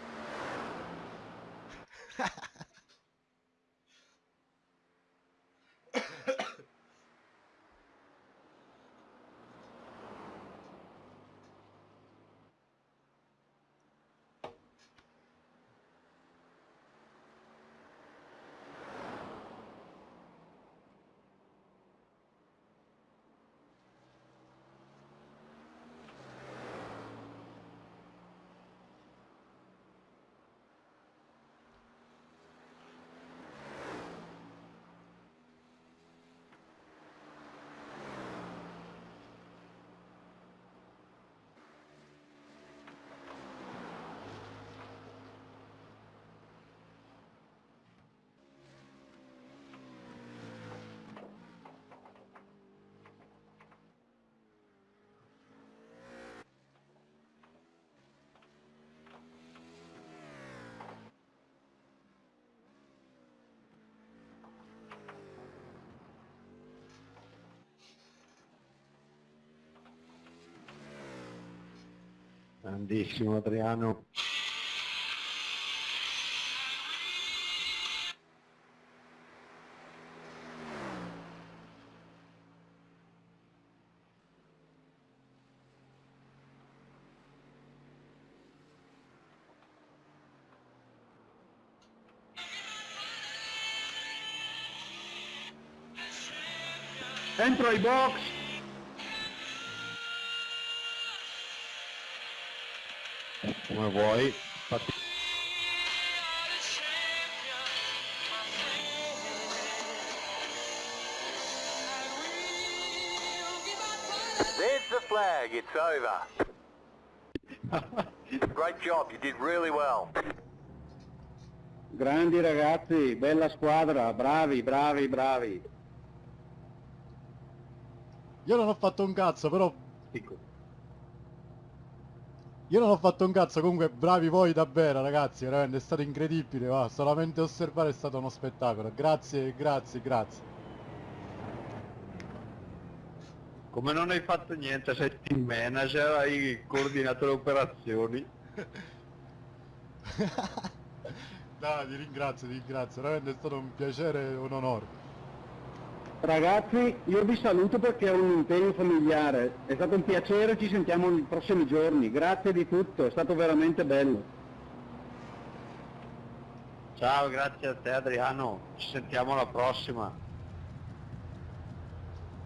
Grandissimo Adriano. Entro ai box. Come vuoi. There's the flag, it's over. Great job, you did really well. Grandi ragazzi, bella squadra, bravi, bravi, bravi. Io non ho fatto un cazzo, però... Dico, Io non ho fatto un cazzo, comunque bravi voi davvero ragazzi, veramente è stato incredibile, va, solamente osservare è stato uno spettacolo. Grazie, grazie, grazie. Come non hai fatto niente, sei team manager, hai coordinato le operazioni. Dai, ti ringrazio, ti ringrazio, veramente è stato un piacere e un onore. Ragazzi, io vi saluto perché ho un impegno familiare. È stato un piacere, ci sentiamo nei prossimi giorni. Grazie di tutto, è stato veramente bello. Ciao, grazie a te Adriano, ci sentiamo alla prossima.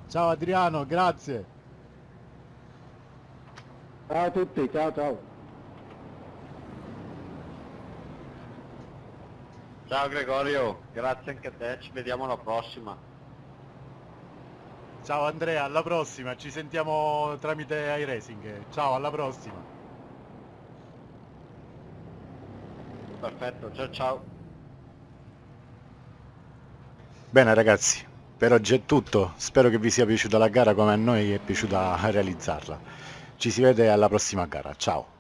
Ciao Adriano, grazie. Ciao a tutti, ciao ciao. Ciao Gregorio, grazie anche a te, ci vediamo alla prossima. Ciao Andrea, alla prossima, ci sentiamo tramite iRacing. Ciao, alla prossima. Perfetto, ciao ciao. Bene ragazzi, per oggi è tutto, spero che vi sia piaciuta la gara come a noi è piaciuta realizzarla. Ci si vede alla prossima gara, ciao!